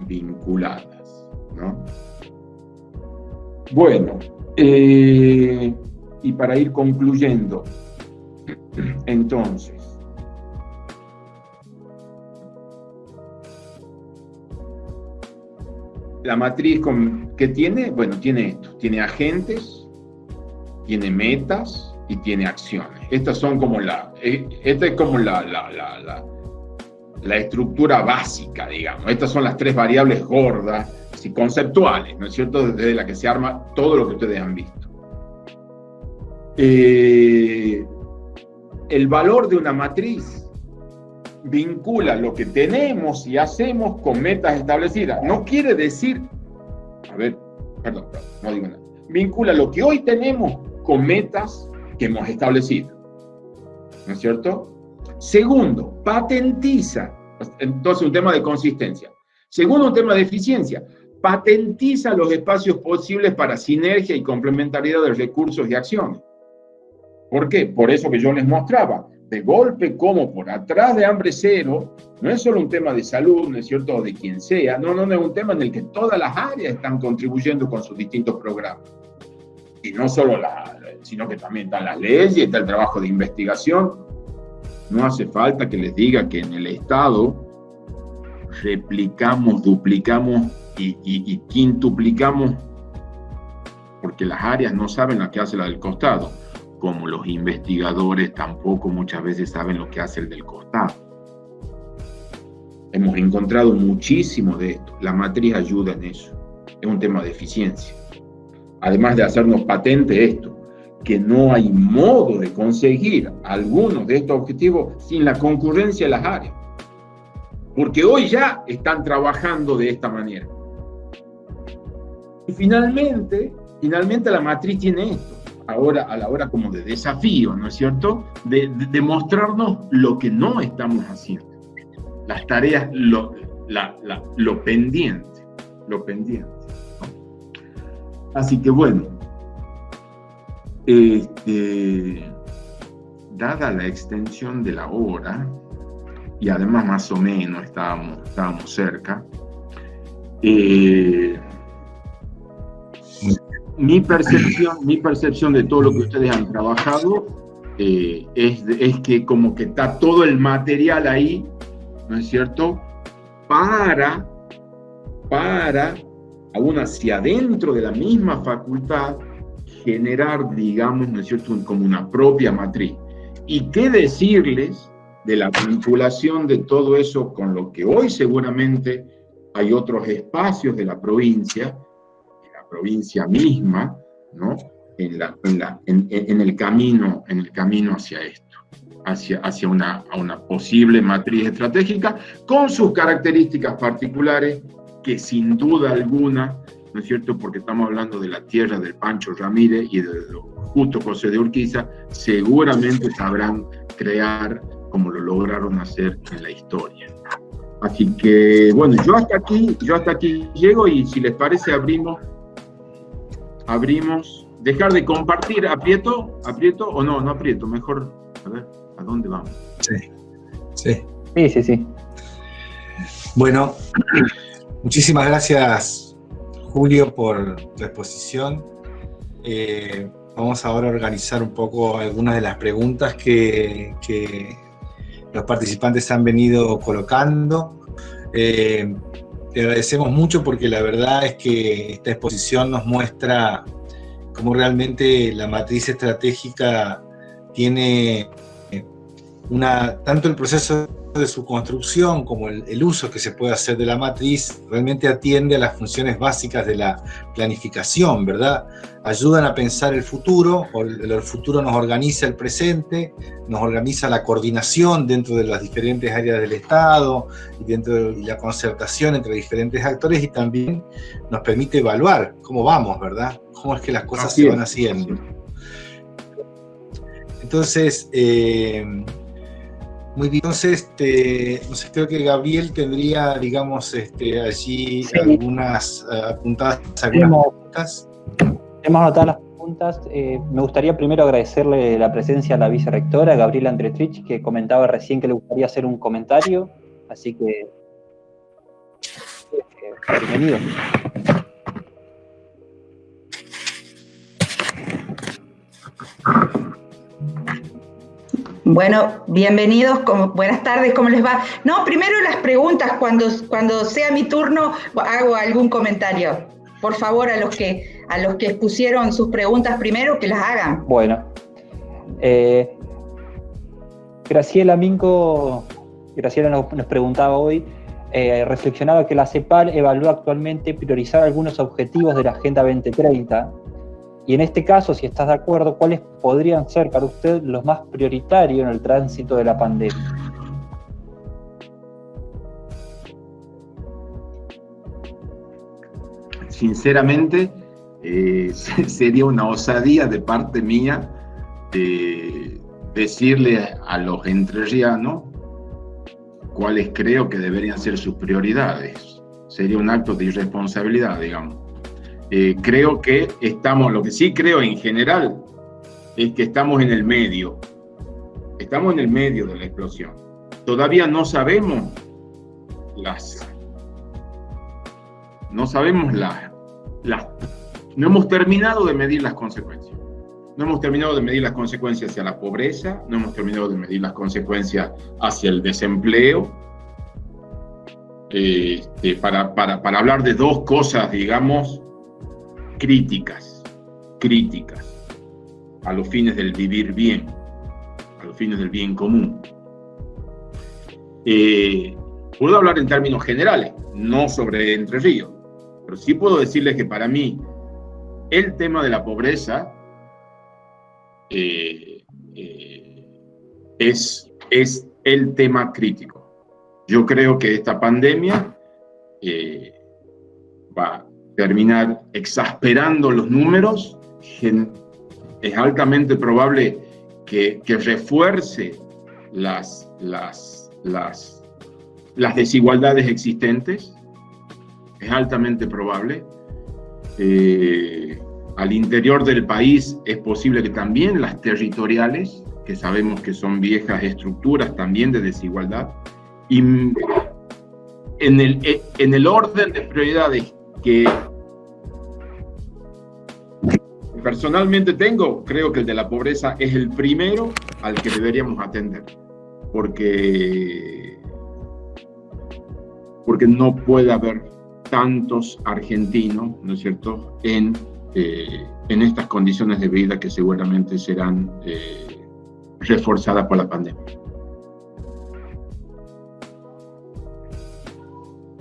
vinculadas. ¿no? Bueno, eh, y para ir concluyendo, entonces, la matriz que tiene, bueno, tiene esto, tiene agentes, tiene metas y tiene acciones. Estas son como la, eh, esta es como la, la, la, la, estructura básica, digamos. Estas son las tres variables gordas conceptuales, ¿no es cierto? Desde la que se arma todo lo que ustedes han visto. Eh, el valor de una matriz vincula lo que tenemos y hacemos con metas establecidas. No quiere decir, a ver, perdón, no digo nada. Vincula lo que hoy tenemos con metas que hemos establecido. ¿No es cierto? Segundo, patentiza. Entonces, un tema de consistencia. Segundo, un tema de eficiencia. Patentiza los espacios posibles para sinergia y complementariedad de recursos y acciones. ¿Por qué? Por eso que yo les mostraba de golpe como por atrás de hambre cero, no es solo un tema de salud, no es cierto, de quien sea, no, no, no es un tema en el que todas las áreas están contribuyendo con sus distintos programas. Y no solo la, sino que también están las leyes, está el trabajo de investigación. No hace falta que les diga que en el Estado replicamos, duplicamos y, quintuplicamos, porque las áreas no saben lo que hace la del costado como los investigadores tampoco muchas veces saben lo que hace el del costado. Hemos encontrado muchísimo de esto. La matriz ayuda en eso. Es un tema de eficiencia. Además de hacernos patente esto, que no hay modo de conseguir algunos de estos objetivos sin la concurrencia de las áreas. Porque hoy ya están trabajando de esta manera. Y finalmente, finalmente la matriz tiene esto ahora a la hora como de desafío, ¿no es cierto? De, demostrarnos lo que no estamos haciendo. Las tareas, lo, lo pendiente, lo pendiente. Así que bueno, Este, dada la extensión de la obra, y además más o menos estábamos, estábamos cerca, eh, mi percepción, mi percepción de todo lo que ustedes han trabajado eh, es, es, que como que está todo el material ahí, ¿no es cierto? Para, para, aún hacia adentro de la misma facultad, generar, digamos, ¿no es cierto?, como una propia matriz. ¿Y qué decirles de la vinculación de todo eso con lo que hoy seguramente hay otros espacios de la provincia, provincia misma, ¿no? En, la, en, la, en, el, camino, en el camino hacia esto, hacia, hacia una, una posible matriz estratégica, con sus características particulares que sin duda alguna ¿no es cierto? Porque estamos hablando de la tierra del Pancho Ramírez y de justo José de Urquiza, seguramente sabrán crear como lo lograron hacer en la historia. Así que, bueno, yo hasta aquí, yo hasta aquí llego y si les parece abrimos, abrimos, dejar de compartir, aprieto, aprieto o no, no aprieto, mejor, a ver, ¿a dónde vamos? Sí, sí. Sí, sí, sí. Bueno, muchísimas gracias Julio, por tu exposición. Eh, vamos ahora a organizar un poco algunas de las preguntas que, los participantes han venido colocando. Eh, te agradecemos mucho porque la verdad es que esta exposición nos muestra cómo realmente la matriz estratégica tiene una, tanto el proceso de su construcción como el, uso que se puede hacer de la matriz realmente atiende a las funciones básicas de la planificación, ¿verdad? Ayudan a pensar el futuro, el, futuro nos organiza el presente, nos organiza la coordinación dentro de las diferentes áreas del Estado y dentro de la concertación entre diferentes actores y también nos permite evaluar cómo vamos, ¿verdad? Cómo es que las cosas se van haciendo. Entonces, eh, muy bien, entonces, este, creo que Gabriel tendría, digamos, este, allí algunas uh, apuntadas, algunas hemos, preguntas. Hemos anotado las preguntas. Eh, me gustaría primero agradecerle la presencia a la vicerectora, Gabriela Andretrich, que comentaba recién que le gustaría hacer un comentario, así que eh, bienvenido. Bueno, bienvenidos, buenas tardes, ¿cómo les va? No, primero las preguntas, cuando, cuando sea mi turno hago algún comentario. Por favor, a los que, a los que expusieron sus preguntas primero, que las hagan. Bueno. Eh, Graciela Minco, Graciela nos, preguntaba hoy, eh, reflexionaba que la CEPAL evalúa actualmente priorizar algunos objetivos de la Agenda 2030 y en este caso, si estás de acuerdo, ¿cuáles podrían ser para usted los más prioritarios en el tránsito de la pandemia? Sinceramente, eh, sería una osadía de parte mía de decirle a los entrerrianos cuáles creo que deberían ser sus prioridades. Sería un acto de irresponsabilidad, digamos. Eh, creo que estamos, lo que sí creo en general, es que estamos en el medio. Estamos en el medio de la explosión. Todavía no sabemos las... No sabemos las... las no hemos terminado de medir las consecuencias. No hemos terminado de medir las consecuencias hacia la pobreza, no hemos terminado de medir las consecuencias hacia el desempleo. Este, para, para, para hablar de dos cosas, digamos, críticas, críticas a los fines del vivir bien, a los fines del bien común. Eh, puedo hablar en términos generales, no sobre Entre Ríos, pero sí puedo decirles que para mí el tema de la pobreza eh, eh, es, es el tema crítico. Yo creo que esta pandemia va, terminar exasperando los números, es altamente probable que, refuerce las, las, las, las, desigualdades existentes, es altamente probable. Eh, al interior del país es posible que también las territoriales, que sabemos que son viejas estructuras también de desigualdad, y en el, en el orden de prioridades que personalmente tengo, creo que el de la pobreza es el primero al que deberíamos atender, porque, porque no puede haber tantos argentinos, ¿no es cierto?, en, eh, en estas condiciones de vida que seguramente serán eh, reforzadas por la pandemia.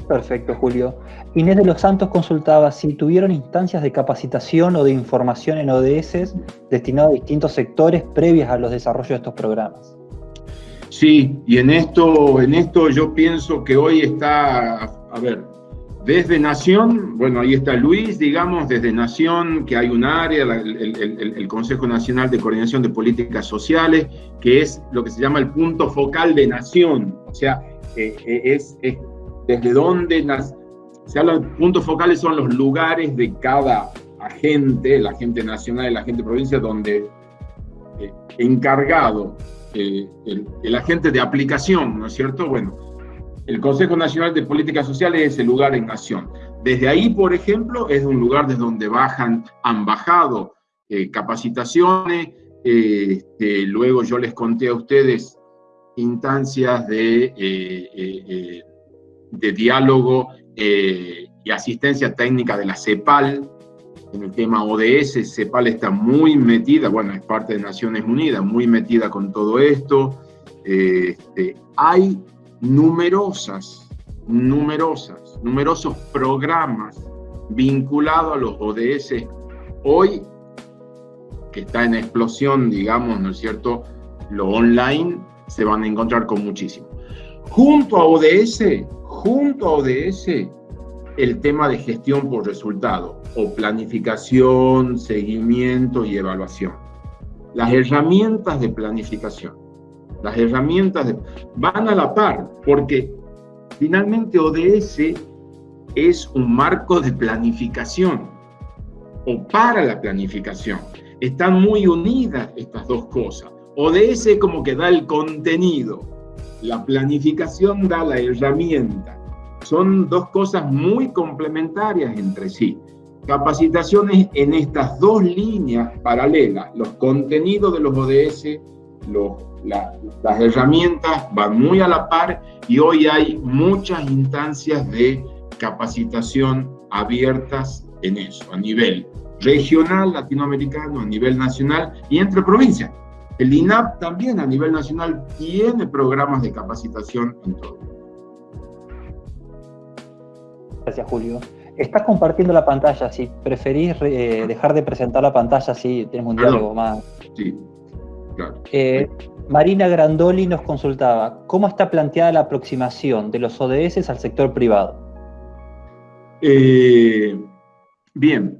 Perfecto, Julio. Inés de los Santos consultaba si tuvieron instancias de capacitación o de información en ODS destinadas a distintos sectores previas a los desarrollos de estos programas. Sí, y en esto, en esto yo pienso que hoy está, a ver, desde Nación, bueno, ahí está Luis, digamos, desde Nación, que hay un área, el, Consejo Nacional de Coordinación de Políticas Sociales, que es lo que se llama el punto focal de Nación, o sea, eh, eh, es, es desde donde sea, los puntos focales son los lugares de cada agente, el agente nacional, el agente provincia, donde eh, encargado, eh, el, agente de aplicación, ¿no es cierto? Bueno, el Consejo Nacional de Políticas Sociales es el lugar en nación. Desde ahí, por ejemplo, es un lugar desde donde bajan, han bajado eh, capacitaciones, este, luego yo les conté a ustedes instancias de, de diálogo eh, y asistencia técnica de la CEPAL. En el tema ODS, CEPAL está muy metida, bueno, es parte de Naciones Unidas, muy metida con todo esto. Este, hay numerosas, numerosas, numerosos programas vinculados a los ODS hoy que está en explosión, digamos, ¿no es cierto? Lo online se van a encontrar con muchísimo. Junto a ODS junto a ODS el tema de gestión por resultado o planificación, seguimiento y evaluación. Las herramientas de planificación, las herramientas van a la par porque finalmente ODS es un marco de planificación o para la planificación. Están muy unidas estas dos cosas. ODS como que da el contenido, la planificación da la herramienta. Son dos cosas muy complementarias entre sí. Capacitaciones en estas dos líneas paralelas, los contenidos de los ODS, las herramientas van muy a la par y hoy hay muchas instancias de capacitación abiertas en eso, a nivel regional, latinoamericano, a nivel nacional y entre provincias. El INAP también a nivel nacional tiene programas de capacitación en todo. Gracias, Julio. Estás compartiendo la pantalla. Si preferís eh, dejar de presentar la pantalla, si tenemos un diálogo más. Sí, claro. Eh, Marina Grandoli nos consultaba, ¿cómo está planteada la aproximación de los ODS al sector privado? Eh, bien.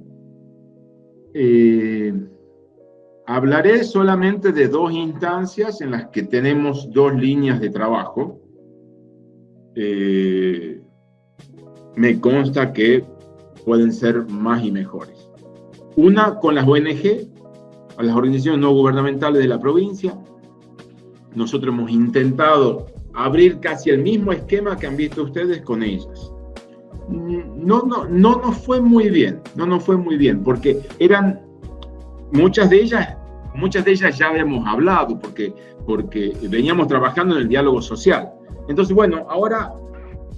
Hablaré solamente de dos instancias en las que tenemos dos líneas de trabajo. Eh, me consta que pueden ser más y mejores. Una con las ONG, a las organizaciones no gubernamentales de la provincia. Nosotros hemos intentado abrir casi el mismo esquema que han visto ustedes con ellas. No, no, no nos fue muy bien, no nos fue muy bien, porque eran muchas de ellas, muchas de ellas ya habíamos hablado porque, porque veníamos trabajando en el diálogo social. Entonces, bueno, ahora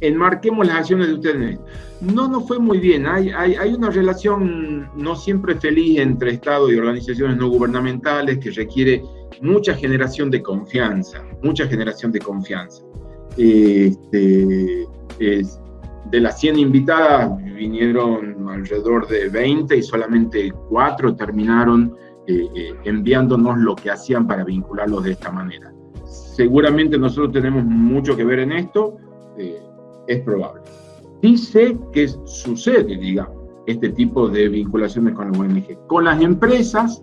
enmarquemos las acciones de ustedes. No nos fue muy bien, hay, hay, hay, una relación no siempre feliz entre Estado y organizaciones no gubernamentales que requiere mucha generación de confianza, mucha generación de confianza. Este, de las 100 invitadas vinieron alrededor de 20 y solamente 4 terminaron eh, eh, enviándonos lo que hacían para vincularlos de esta manera. Seguramente nosotros tenemos mucho que ver en esto, eh, es probable. Sé que sucede, digamos, este tipo de vinculaciones con la ONG. Con las empresas,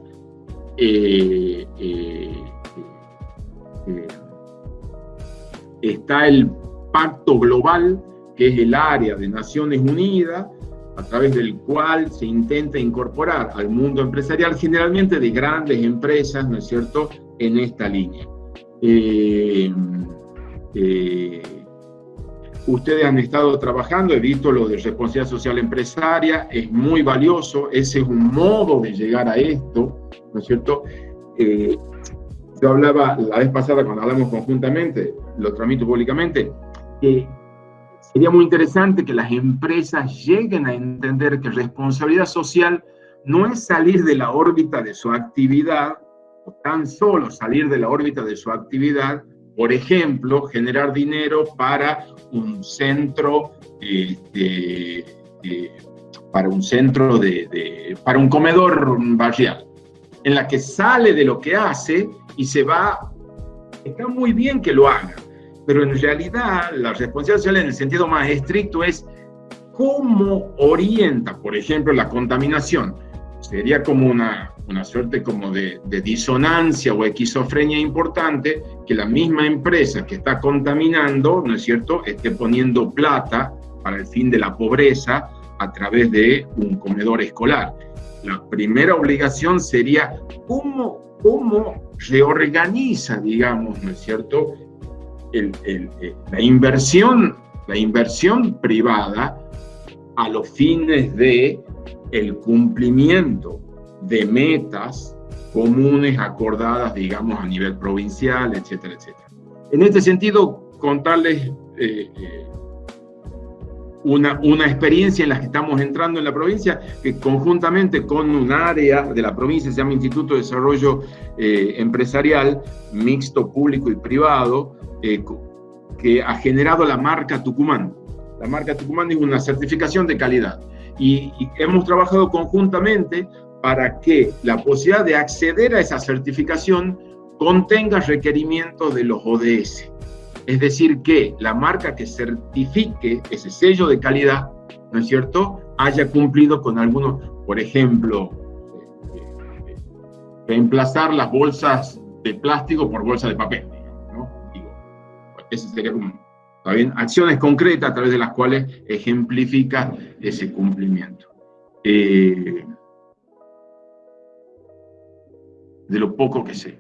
está el pacto global que es el área de Naciones Unidas, a través del cual se intenta incorporar al mundo empresarial, generalmente de grandes empresas, ¿no es cierto?, en esta línea. Eh, eh, ustedes han estado trabajando, he visto lo de responsabilidad social empresaria, es muy valioso, ese es un modo de llegar a esto, ¿no es cierto? Eh, yo hablaba la vez pasada cuando hablamos conjuntamente, lo transmito públicamente, que sería muy interesante que las empresas lleguen a entender que responsabilidad social no es salir de la órbita de su actividad, o tan solo salir de la órbita de su actividad, por ejemplo, generar dinero para un centro, este, para un centro de, para un comedor barrial, en la que sale de lo que hace y se va, está muy bien que lo haga, pero en realidad la responsabilidad social en el sentido más estricto es cómo orienta, por ejemplo, la contaminación. Sería como una, una suerte como de, de, disonancia o esquizofrenia importante que la misma empresa que está contaminando, ¿no es cierto?, esté poniendo plata para el fin de la pobreza a través de un comedor escolar. La primera obligación sería cómo, cómo reorganiza, digamos, ¿no es cierto?, eh, la, inversión, la inversión privada a los fines de el cumplimiento de metas comunes acordadas, digamos, a nivel provincial, etcétera, etcétera. En este sentido, contarles eh, eh, una, una, experiencia en la que estamos entrando en la provincia, que conjuntamente con un área de la provincia, se llama Instituto de Desarrollo eh, Empresarial, mixto público y privado, que ha generado la marca Tucumán. La marca Tucumán es una certificación de calidad. Y, hemos trabajado conjuntamente para que la posibilidad de acceder a esa certificación contenga requerimientos de los ODS. Es decir, que la marca que certifique ese sello de calidad, ¿no es cierto?, haya cumplido con algunos, por ejemplo, eh, reemplazar las bolsas de plástico por bolsas de papel, ese sería como, ¿está Acciones concretas a través de las cuales ejemplifica ese cumplimiento. Eh, de lo poco que sé.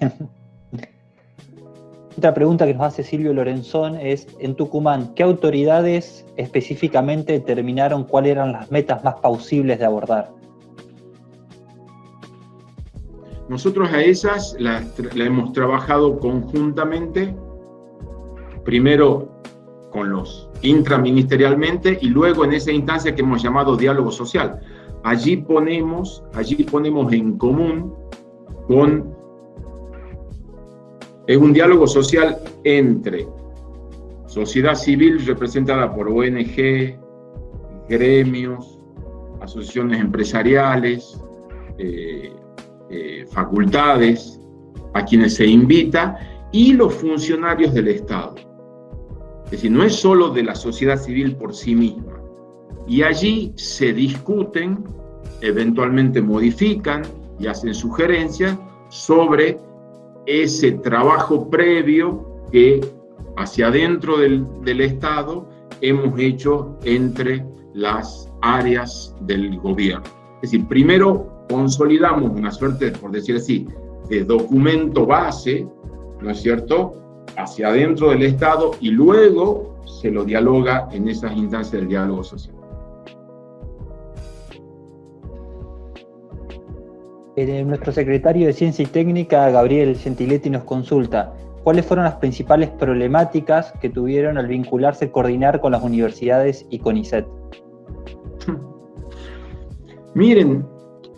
Otra pregunta que nos hace Silvio Lorenzón es, en Tucumán, ¿qué autoridades específicamente determinaron cuáles eran las metas más pausibles de abordar? Nosotros a esas las, hemos trabajado conjuntamente, primero con los intraministerialmente y luego en esa instancia que hemos llamado diálogo social. Allí ponemos, allí ponemos en común con es un diálogo social entre sociedad civil representada por ONG, gremios, asociaciones empresariales, eh, eh, facultades, a quienes se invita, y los funcionarios del Estado. Es decir, no es solo de la sociedad civil por sí misma. Y allí se discuten, eventualmente modifican y hacen sugerencias sobre ese trabajo previo que hacia adentro del, del Estado hemos hecho entre las áreas del gobierno. Es decir, primero consolidamos una suerte, por decir así, de documento base, ¿no es cierto?, hacia adentro del Estado y luego se lo dialoga en esas instancias del diálogo social. Eh, nuestro secretario de Ciencia y Técnica, Gabriel Gentiletti, nos consulta, ¿cuáles fueron las principales problemáticas que tuvieron al vincularse, coordinar con las universidades y con ISET? Miren,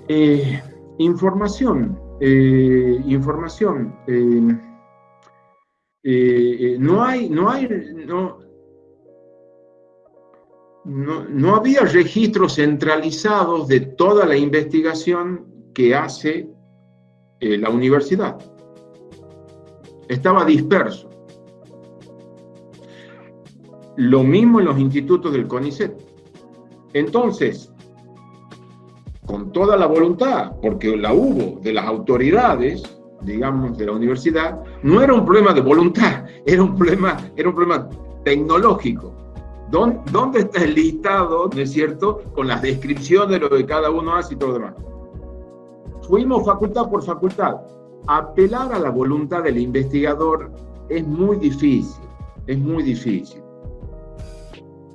eh, información, eh, información. No hay, no hay, no, no, no, había registros centralizados de toda la investigación que hace eh, la universidad. Estaba disperso. Lo mismo en los institutos del CONICET. Entonces, con toda la voluntad, porque la hubo de las autoridades, digamos, de la universidad, no era un problema de voluntad, era un problema, era un problema tecnológico ¿Dónde, está el listado, no es cierto, con las descripciones de lo que cada uno hace y todo lo demás? Fuimos facultad por facultad. Apelar a la voluntad del investigador es muy difícil, es muy difícil.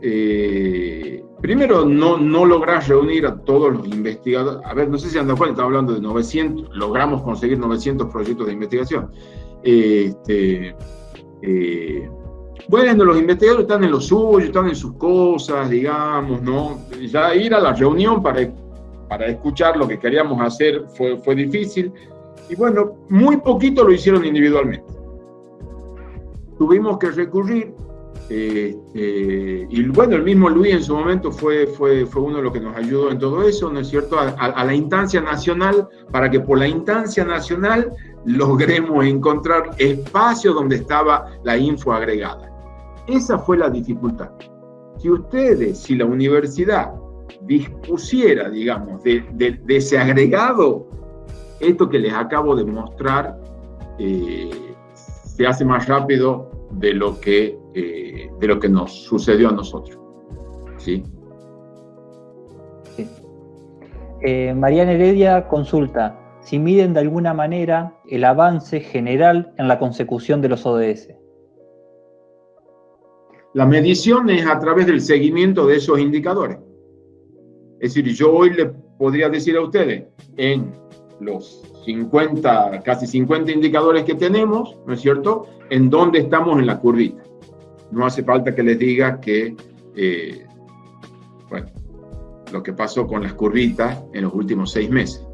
Eh, primero, no, no logras reunir a todos los investigadores. A ver, no sé si andan cuenta, estamos hablando de 900, logramos conseguir 900 proyectos de investigación. Este, eh, bueno, los investigadores están en lo suyo, están en sus cosas, digamos, ¿no? Ya ir a la reunión para, para escuchar lo que queríamos hacer fue, fue difícil. Y bueno, muy poquito lo hicieron individualmente. Tuvimos que recurrir, este, y bueno, el mismo Luis en su momento fue, fue, fue uno de los que nos ayudó en todo eso, ¿no es cierto? A, a la instancia nacional, para que por la instancia nacional logremos encontrar espacio donde estaba la info agregada. Esa fue la dificultad. Si ustedes, si la universidad dispusiera, digamos, de, ese agregado, esto que les acabo de mostrar eh, se hace más rápido de lo que, eh, de lo que nos sucedió a nosotros. ¿Sí? Eh, Mariana Heredia consulta si miden de alguna manera el avance general en la consecución de los ODS. La medición es a través del seguimiento de esos indicadores. Es decir, yo hoy le podría decir a ustedes, en los 50, casi 50 indicadores que tenemos, ¿no es cierto?, en dónde estamos en la curvita. No hace falta que les diga que, eh, bueno, lo que pasó con las curvitas en los últimos seis meses.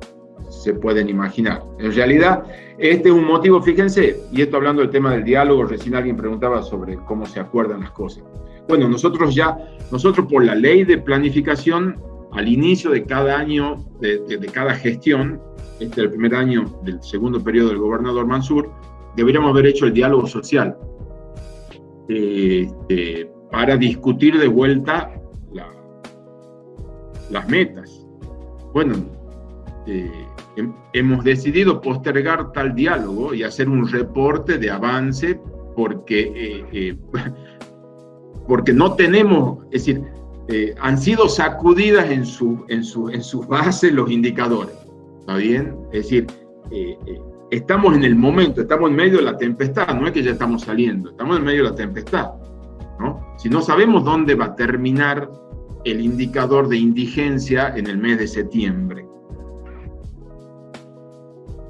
Se pueden imaginar. En realidad, este es un motivo, fíjense, y esto hablando del tema del diálogo, recién alguien preguntaba sobre cómo se acuerdan las cosas. Bueno, nosotros ya, nosotros por la ley de planificación, al inicio de cada año, de, cada gestión, este es el primer año del segundo periodo del gobernador Mansur, deberíamos haber hecho el diálogo social este, para discutir de vuelta las metas. Bueno, eh, hemos decidido postergar tal diálogo y hacer un reporte de avance porque, eh, eh, porque no tenemos, es decir, eh, han sido sacudidas en su, en, su, en su base los indicadores, ¿está bien? Es decir, estamos en el momento, estamos en medio de la tempestad, no es que ya estamos saliendo, estamos en medio de la tempestad, ¿no? Si no sabemos dónde va a terminar el indicador de indigencia en el mes de septiembre,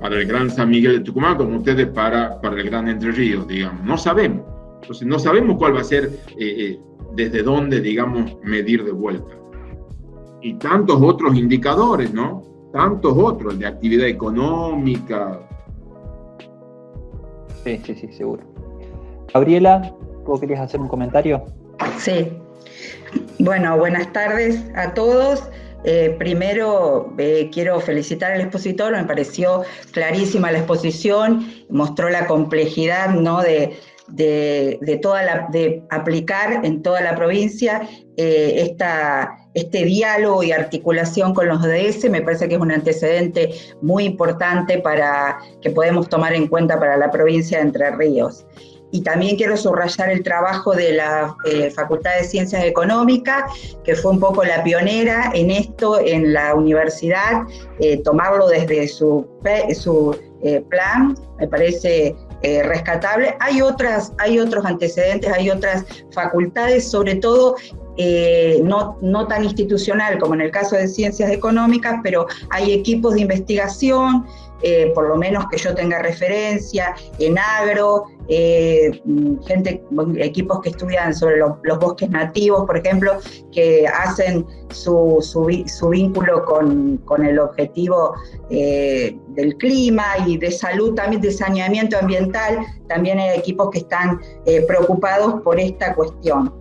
para el Gran San Miguel de Tucumán como ustedes para, para el Gran Entre Ríos, digamos. No sabemos. Entonces, no sabemos cuál va a ser, eh, eh, desde dónde, digamos, medir de vuelta. Y tantos otros indicadores, ¿no? Tantos otros, de actividad económica. Sí, sí, sí, seguro. Gabriela, ¿vos querías hacer un comentario? Sí. Bueno, buenas tardes a todos. Eh, primero, eh, quiero felicitar al expositor, me pareció clarísima la exposición, mostró la complejidad ¿no? de, de, toda la, de aplicar en toda la provincia eh, esta, este diálogo y articulación con los ODS, me parece que es un antecedente muy importante para que podemos tomar en cuenta para la provincia de Entre Ríos y también quiero subrayar el trabajo de la eh, Facultad de Ciencias Económicas, que fue un poco la pionera en esto en la universidad, eh, tomarlo desde su, su eh, plan, me parece rescatable. Hay, otras, hay otros antecedentes, hay otras facultades, sobre todo no, no, tan institucional como en el caso de ciencias económicas, pero hay equipos de investigación, por lo menos que yo tenga referencia, en agro, eh, gente, equipos que estudian sobre los bosques nativos, por ejemplo, que hacen su, su, vínculo con, con, el objetivo eh, del clima y de salud, también de saneamiento ambiental, también hay equipos que están eh, preocupados por esta cuestión.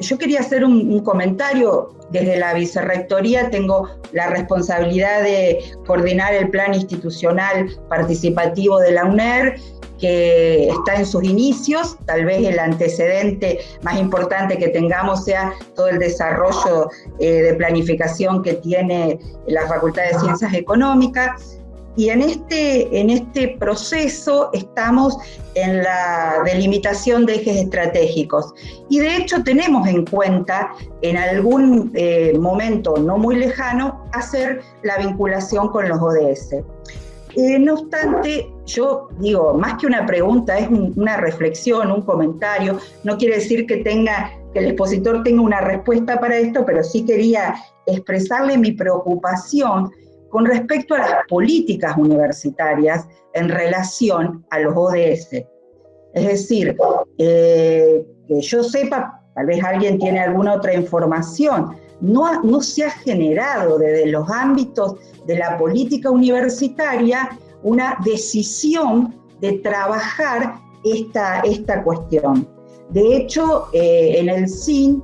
Yo quería hacer un, comentario. Desde la vicerrectoría tengo la responsabilidad de coordinar el plan institucional participativo de la UNER que está en sus inicios, tal vez el antecedente más importante que tengamos sea todo el desarrollo eh, de planificación que tiene la Facultad de Ciencias Económicas. Y en este, en este proceso estamos en la delimitación de ejes estratégicos. Y de hecho tenemos en cuenta en algún eh, momento no muy lejano hacer la vinculación con los ODS. Eh, no obstante, yo digo, más que una pregunta, es una reflexión, un comentario. No quiere decir que tenga que el expositor tenga una respuesta para esto, pero sí quería expresarle mi preocupación con respecto a las políticas universitarias en relación a los ODS. Es decir, eh, que yo sepa, tal vez alguien tiene alguna otra información, no, no se ha generado desde los ámbitos de la política universitaria una decisión de trabajar esta, esta cuestión. De hecho, eh, en el CIN,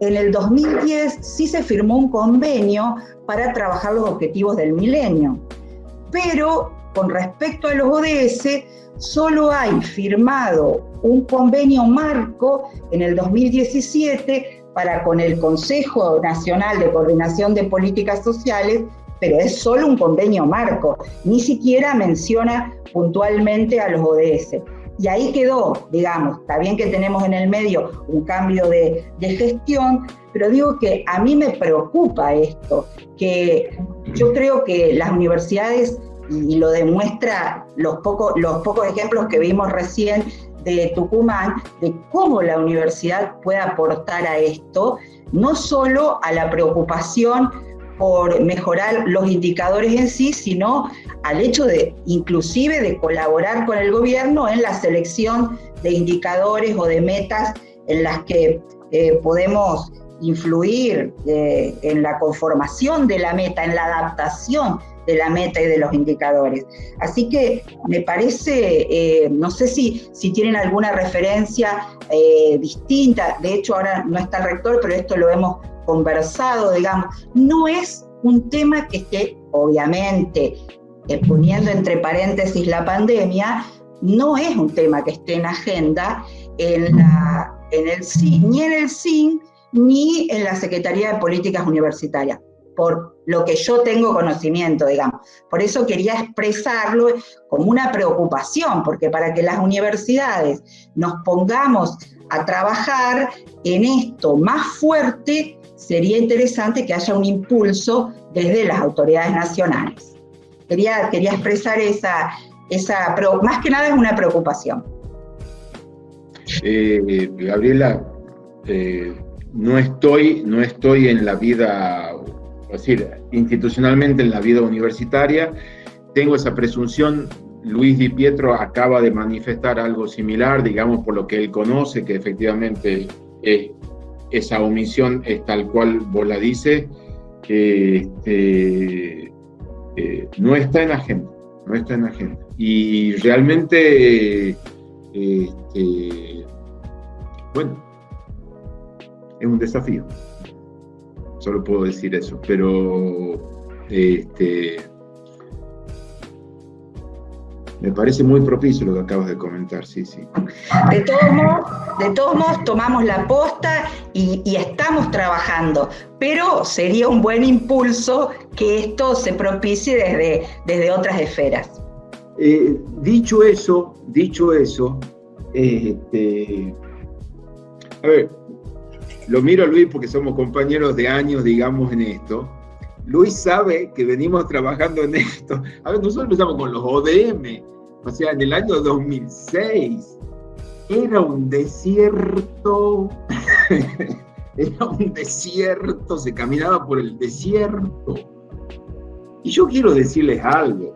en el 2010 sí se firmó un convenio para trabajar los objetivos del milenio, pero con respecto a los ODS, solo hay firmado un convenio marco en el 2017 para con el Consejo Nacional de Coordinación de Políticas Sociales, pero es solo un convenio marco, ni siquiera menciona puntualmente a los ODS. Y ahí quedó, digamos, está bien que tenemos en el medio un cambio de, gestión, pero digo que a mí me preocupa esto, que yo creo que las universidades, y lo demuestra los, los pocos ejemplos que vimos recién de Tucumán, de cómo la universidad puede aportar a esto, no solo a la preocupación por mejorar los indicadores en sí, sino al hecho de inclusive de colaborar con el gobierno en la selección de indicadores o de metas en las que eh, podemos influir eh, en la conformación de la meta, en la adaptación de la meta y de los indicadores. Así que me parece, eh, no sé si, si tienen alguna referencia distinta, de hecho ahora no está el rector, pero esto lo hemos conversado, digamos, no es un tema que esté, obviamente, eh, poniendo entre paréntesis la pandemia, no es un tema que esté en agenda en, la, el ni en el CIN ni en la Secretaría de Políticas Universitarias, por lo que yo tengo conocimiento, digamos. Por eso quería expresarlo como una preocupación, porque para que las universidades nos pongamos a trabajar en esto más fuerte, sería interesante que haya un impulso desde las autoridades nacionales. Quería, quería expresar esa, esa, más que nada es una preocupación. Eh, Gabriela, eh, no, estoy, no estoy en la vida, es decir, institucionalmente en la vida universitaria, tengo esa presunción Luis Di Pietro acaba de manifestar algo similar, digamos, por lo que él conoce, que efectivamente es esa omisión es tal cual vos la dices, este, eh, no está en la agenda, no está en la agenda. Y realmente, este, bueno, es un desafío, solo puedo decir eso, pero este, me parece muy propicio lo que acabas de comentar, sí, sí. De todos modos, de todos modos tomamos la posta y, estamos trabajando, pero sería un buen impulso que esto se propicie desde, desde otras esferas. Eh, dicho eso, dicho eso, este, a ver, lo miro a Luis porque somos compañeros de años, digamos, en esto. Luis sabe que venimos trabajando en esto. A ver, nosotros empezamos con los ODM, o sea, en el año 2006. Era un desierto, era un desierto, se caminaba por el desierto. Y yo quiero decirles algo.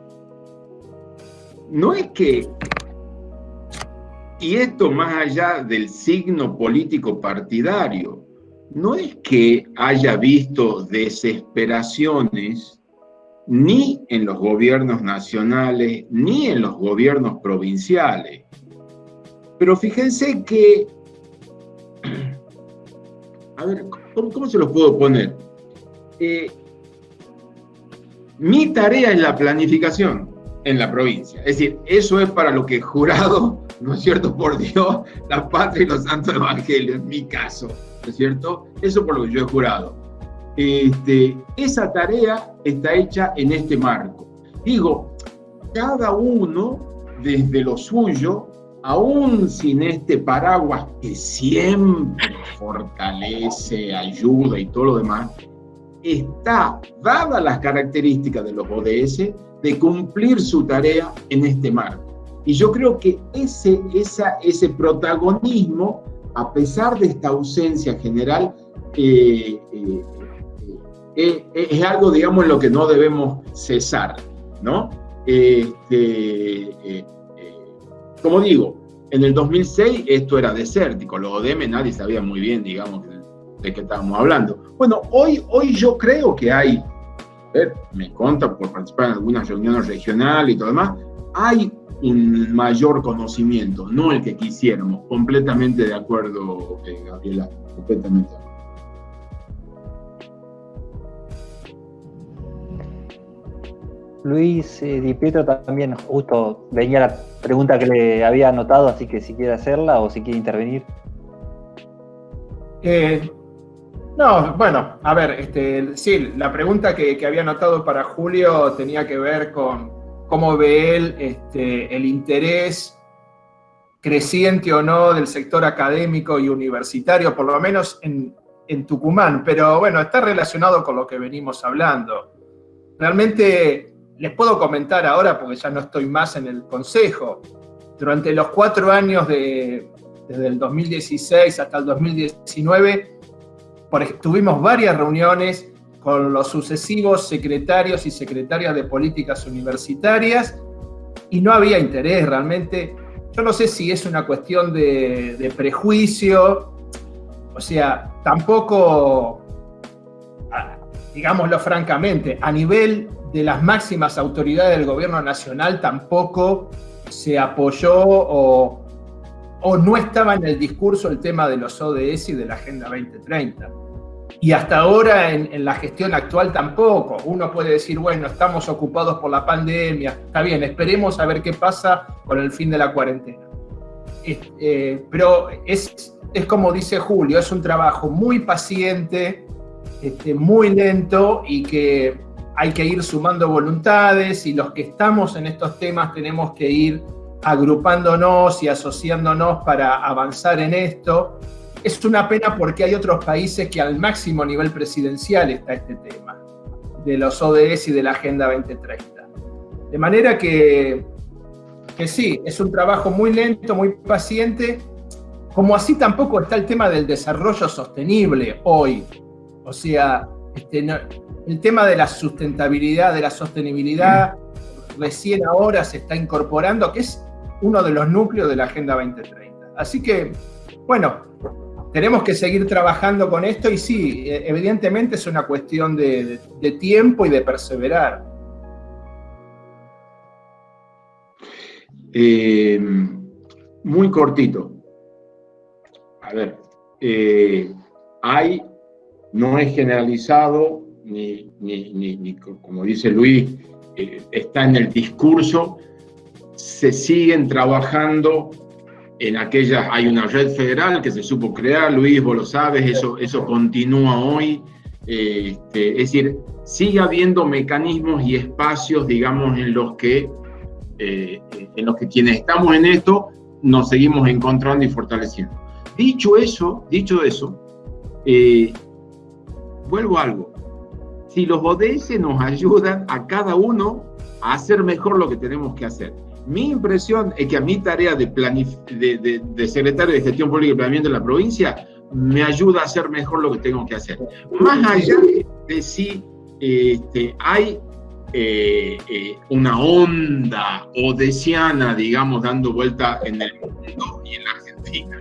No es que, y esto más allá del signo político partidario, no es que haya visto desesperaciones ni en los gobiernos nacionales, ni en los gobiernos provinciales. Pero fíjense que, a ver, ¿cómo, se los puedo poner? Eh, mi tarea es la planificación en la provincia. Es decir, eso es para lo que jurado, ¿no es cierto? Por Dios, la patria y los santos evangelios, en mi caso. ¿No es cierto? Eso por lo que yo he jurado. Este, esa tarea está hecha en este marco. Digo, cada uno desde lo suyo, aún sin este paraguas que siempre fortalece, ayuda y todo lo demás, está, dadas las características de los ODS, de cumplir su tarea en este marco. Y yo creo que ese, esa, ese protagonismo, a pesar de esta ausencia general, eh, eh, eh, es algo, digamos, en lo que no debemos cesar, ¿no? Este, como digo, en el 2006 esto era desértico, los ODM nadie sabía muy bien, digamos, de qué estábamos hablando. Bueno, hoy, hoy yo creo que hay, me conta por participar en algunas reuniones regionales y todo demás, hay un mayor conocimiento, no el que quisiéramos. Completamente de acuerdo, eh, Gabriela, completamente Luis eh, Di Pietro también justo venía la pregunta que le había anotado, así que si quiere hacerla o si quiere intervenir. Eh, no, bueno, a ver, este, sí, la pregunta que, que había anotado para Julio tenía que ver con, cómo ve él este, el interés creciente o no del sector académico y universitario, por lo menos en, Tucumán, pero bueno, está relacionado con lo que venimos hablando. Realmente les puedo comentar ahora, porque ya no estoy más en el consejo, durante los cuatro años de, desde el 2016 hasta el 2019, tuvimos varias reuniones con los sucesivos secretarios y secretarias de políticas universitarias y no había interés realmente. Yo no sé si es una cuestión de, prejuicio, o sea, tampoco, digámoslo francamente, a nivel de las máximas autoridades del gobierno nacional tampoco se apoyó o, no estaba en el discurso el tema de los ODS y de la Agenda 2030. Y hasta ahora en, la gestión actual tampoco. Uno puede decir, bueno, estamos ocupados por la pandemia, está bien, esperemos a ver qué pasa con el fin de la cuarentena. Eh, pero es, es como dice Julio, es un trabajo muy paciente, este, muy lento y que hay que ir sumando voluntades y los que estamos en estos temas tenemos que ir agrupándonos y asociándonos para avanzar en esto es una pena porque hay otros países que al máximo nivel presidencial está este tema, de los ODS y de la Agenda 2030. De manera que, que sí, es un trabajo muy lento, muy paciente, como así tampoco está el tema del desarrollo sostenible hoy. O sea, este, el tema de la sustentabilidad, de la sostenibilidad, recién ahora se está incorporando, que es uno de los núcleos de la Agenda 2030. Así que, bueno, tenemos que seguir trabajando con esto y sí, e, evidentemente es una cuestión de, tiempo y de perseverar. Eh, muy cortito. A ver, eh, hay, no es generalizado, ni, ni, como dice Luis, eh, está en el discurso, se siguen trabajando en aquellas hay una red federal que se supo crear, Luis, vos lo sabes, eso, eso continúa hoy. Este, es decir, sigue habiendo mecanismos y espacios, digamos, en los que, eh, en los que quienes estamos en esto nos seguimos encontrando y fortaleciendo. Dicho eso, dicho eso, eh, vuelvo a algo. Si los ODS nos ayudan a cada uno a hacer mejor lo que tenemos que hacer, mi impresión es que a mi tarea de, de, secretario de Gestión Pública y Planeamiento de la provincia me ayuda a hacer mejor lo que tengo que hacer. Más allá de si este, hay eh, eh, una onda odesiana, digamos, dando vuelta en el mundo y en la Argentina.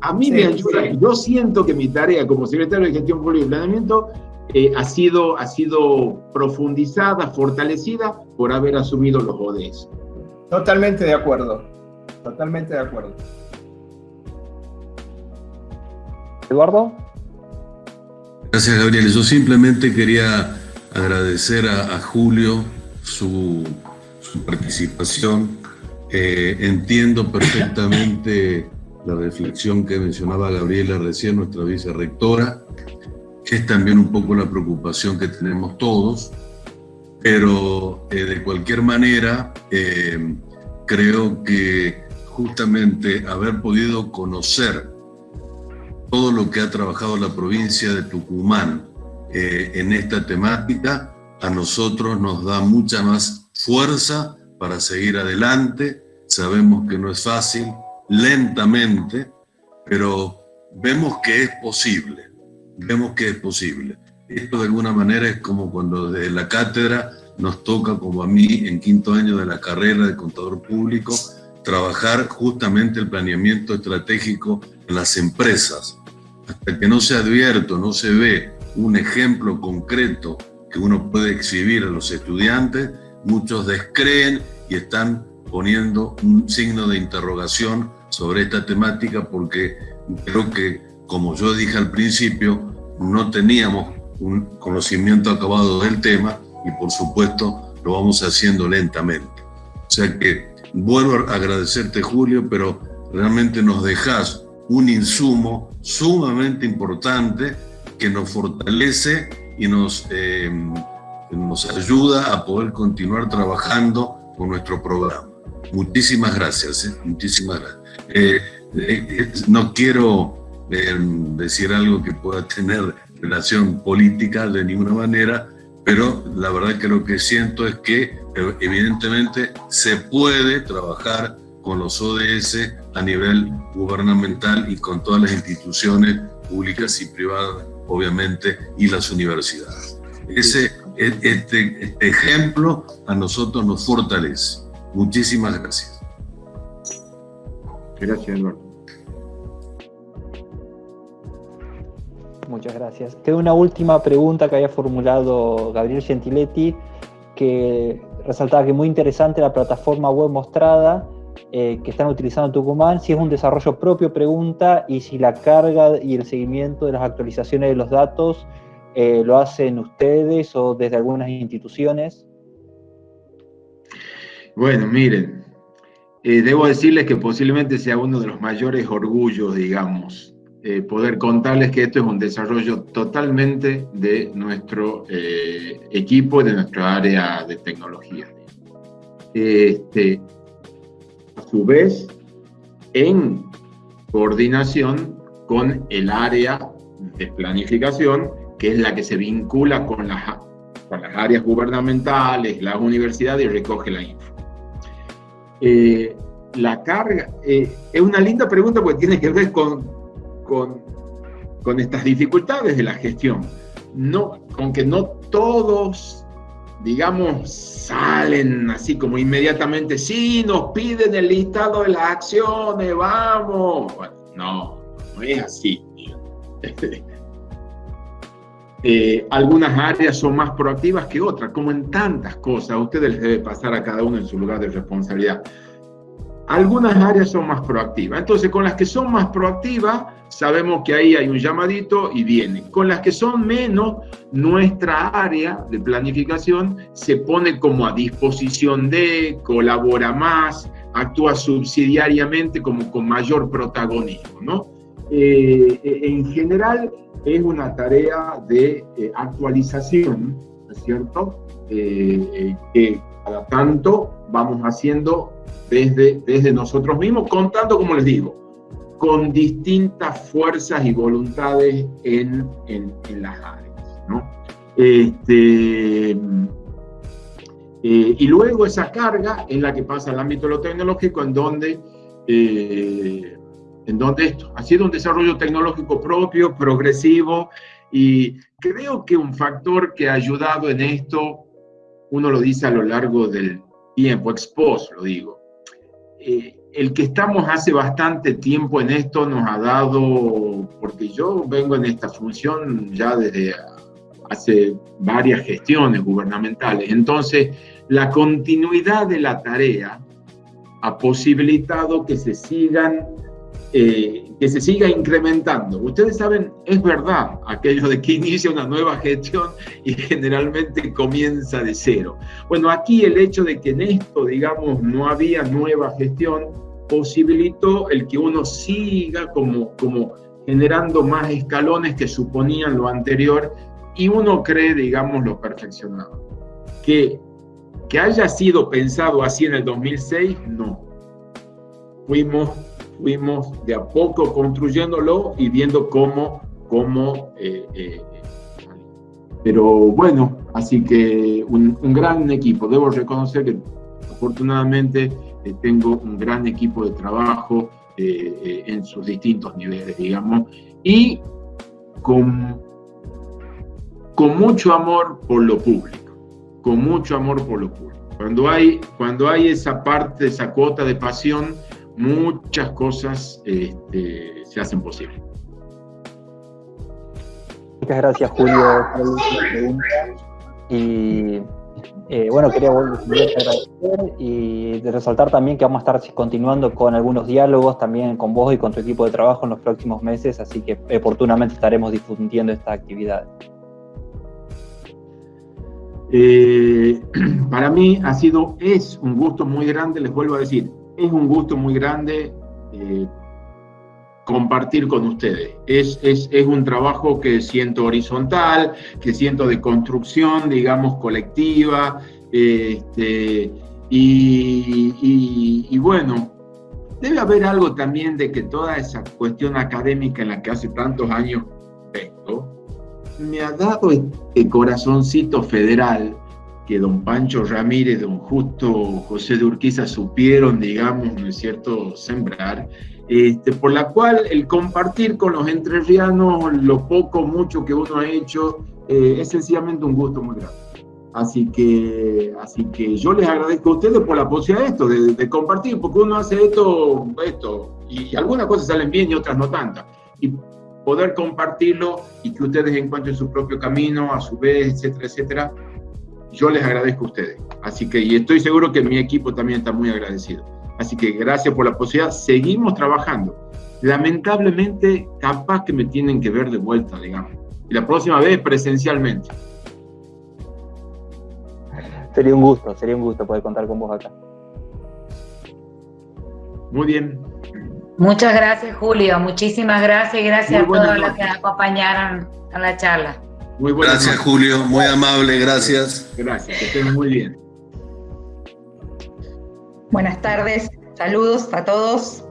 A mí me ayuda, yo siento que mi tarea como secretario de Gestión Pública y Planeamiento eh, ha, sido, ha sido profundizada, fortalecida por haber asumido los ODS. Totalmente de acuerdo. Totalmente de acuerdo. Eduardo. Gracias, Gabriel. Yo simplemente quería agradecer a, Julio su, participación. Eh, entiendo perfectamente la reflexión que mencionaba Gabriela recién, nuestra vicerrectora, que es también un poco la preocupación que tenemos todos pero eh, de cualquier manera creo que justamente haber podido conocer todo lo que ha trabajado la provincia de Tucumán en esta temática, a nosotros nos da mucha más fuerza para seguir adelante. Sabemos que no es fácil, lentamente, pero vemos que es posible, vemos que es posible. Esto de alguna manera es como cuando desde la cátedra nos toca, como a mí en quinto año de la carrera de contador público, trabajar justamente el planeamiento estratégico en las empresas. Hasta que no se advierto, no se ve un ejemplo concreto que uno puede exhibir a los estudiantes, muchos descreen y están poniendo un signo de interrogación sobre esta temática porque creo que, como yo dije al principio, no teníamos un conocimiento acabado del tema y por supuesto lo vamos haciendo lentamente. O sea que vuelvo a agradecerte Julio, pero realmente nos dejas un insumo sumamente importante que nos fortalece y nos, eh, nos ayuda a poder continuar trabajando con nuestro programa. Muchísimas gracias, ¿eh? muchísimas gracias. Eh, no quiero decir algo que pueda tener relación política de ninguna manera, pero la verdad que lo que siento es que evidentemente se puede trabajar con los ODS a nivel gubernamental y con todas las instituciones públicas y privadas obviamente, y las universidades. Ese, este, este ejemplo a nosotros nos fortalece. Muchísimas gracias. Gracias, Eduardo. Muchas gracias. Tengo una última pregunta que había formulado Gabriel Gentiletti, que resaltaba que muy interesante la plataforma web mostrada, eh, que están utilizando Tucumán, si es un desarrollo propio, pregunta, y si la carga y el seguimiento de las actualizaciones de los datos eh, lo hacen ustedes o desde algunas instituciones. Bueno, miren, eh, debo decirles que posiblemente sea uno de los mayores orgullos, digamos, poder contarles que esto es un desarrollo totalmente de nuestro equipo, de nuestra área de tecnología. Este, a su vez en coordinación con el área de planificación, que es la que se vincula con las, con las áreas gubernamentales, las universidades y recoge la info. Eh, la carga, eh, es una linda pregunta porque tiene que ver con, con, con estas dificultades de la gestión. No, con que no todos digamos, salen así como inmediatamente, sí, nos piden el listado de las acciones, vamos. Bueno, no, no es así. Eh, algunas áreas son más proactivas que otras, como en tantas cosas. A ustedes les debe pasar a cada uno en su lugar de responsabilidad. Algunas áreas son más proactivas. Entonces, con las que son más proactivas, sabemos que ahí hay un llamadito y viene. Con las que son menos, nuestra área de planificación se pone como a disposición de, colabora más, actúa subsidiariamente como con mayor protagonismo, ¿no? Eh, eh, en general es una tarea de eh, actualización, ¿no es cierto? que cada tanto vamos haciendo desde, desde nosotros mismos, contando, como les digo, con distintas fuerzas y voluntades en, en, las áreas. ¿no? Este, eh, y luego esa carga es la que pasa al ámbito de lo tecnológico, en donde, eh, en donde esto ha sido un desarrollo tecnológico propio, progresivo, y creo que un factor que ha ayudado en esto, uno lo dice a lo largo del tiempo, expuesto, lo digo, eh, el que estamos hace bastante tiempo en esto nos ha dado, porque yo vengo en esta función ya desde hace varias gestiones gubernamentales, entonces la continuidad de la tarea ha posibilitado que se sigan eh, que se siga incrementando. Ustedes saben, es verdad aquello de que inicia una nueva gestión y generalmente comienza de cero. Bueno, aquí el hecho de que en esto, digamos, no había nueva gestión, posibilitó el que uno siga como, como generando más escalones que suponían lo anterior y uno cree, digamos, lo perfeccionado. Que, que haya sido pensado así en el 2006, no. Fuimos, fuimos de a poco construyéndolo y viendo cómo, cómo eh, eh, pero bueno, así que un, gran equipo. Debo reconocer que afortunadamente eh, tengo un gran equipo de trabajo en sus distintos niveles, digamos, y con, con mucho amor por lo público, con mucho amor por lo público. Cuando hay, cuando hay esa parte, esa cuota de pasión, muchas cosas este, se hacen posibles. Muchas gracias, Julio, eh, bueno, quería volver a agradecer y resaltar también que vamos a estar continuando con algunos diálogos también con vos y con tu equipo de trabajo en los próximos meses, así que oportunamente estaremos difundiendo esta actividad. Eh, para mí ha sido, es un gusto muy grande, les vuelvo a decir, es un gusto muy grande eh, compartir con ustedes. Es, es, es, un trabajo que siento horizontal, que siento de construcción, digamos, colectiva, este, y, y, bueno, debe haber algo también de que toda esa cuestión académica en la que hace tantos años vengo, me ha dado este corazoncito federal que don Pancho Ramírez, don Justo José de Urquiza supieron, digamos, ¿no es cierto?, sembrar, este, por la cual el compartir con los entrerrianos lo poco, mucho que uno ha hecho, eh, es sencillamente un gusto muy grande. Así que, así que yo les agradezco a ustedes por la posibilidad de esto, de, compartir, porque uno hace esto, esto, y algunas cosas salen bien y otras no tantas. Y poder compartirlo y que ustedes encuentren su propio camino, a su vez, etcétera, etcétera, yo les agradezco a ustedes. Así que, y estoy seguro que mi equipo también está muy agradecido. Así que gracias por la posibilidad. Seguimos trabajando. Lamentablemente, capaz que me tienen que ver de vuelta, digamos. Y la próxima vez presencialmente. Sería un gusto, sería un gusto poder contar con vos acá. Muy bien. Muchas gracias, Julio. Muchísimas gracias y gracias a todos los que acompañaron a la charla. Muy gracias, Julio. Muy amable, gracias. Gracias, que estén muy bien. Buenas tardes, saludos a todos.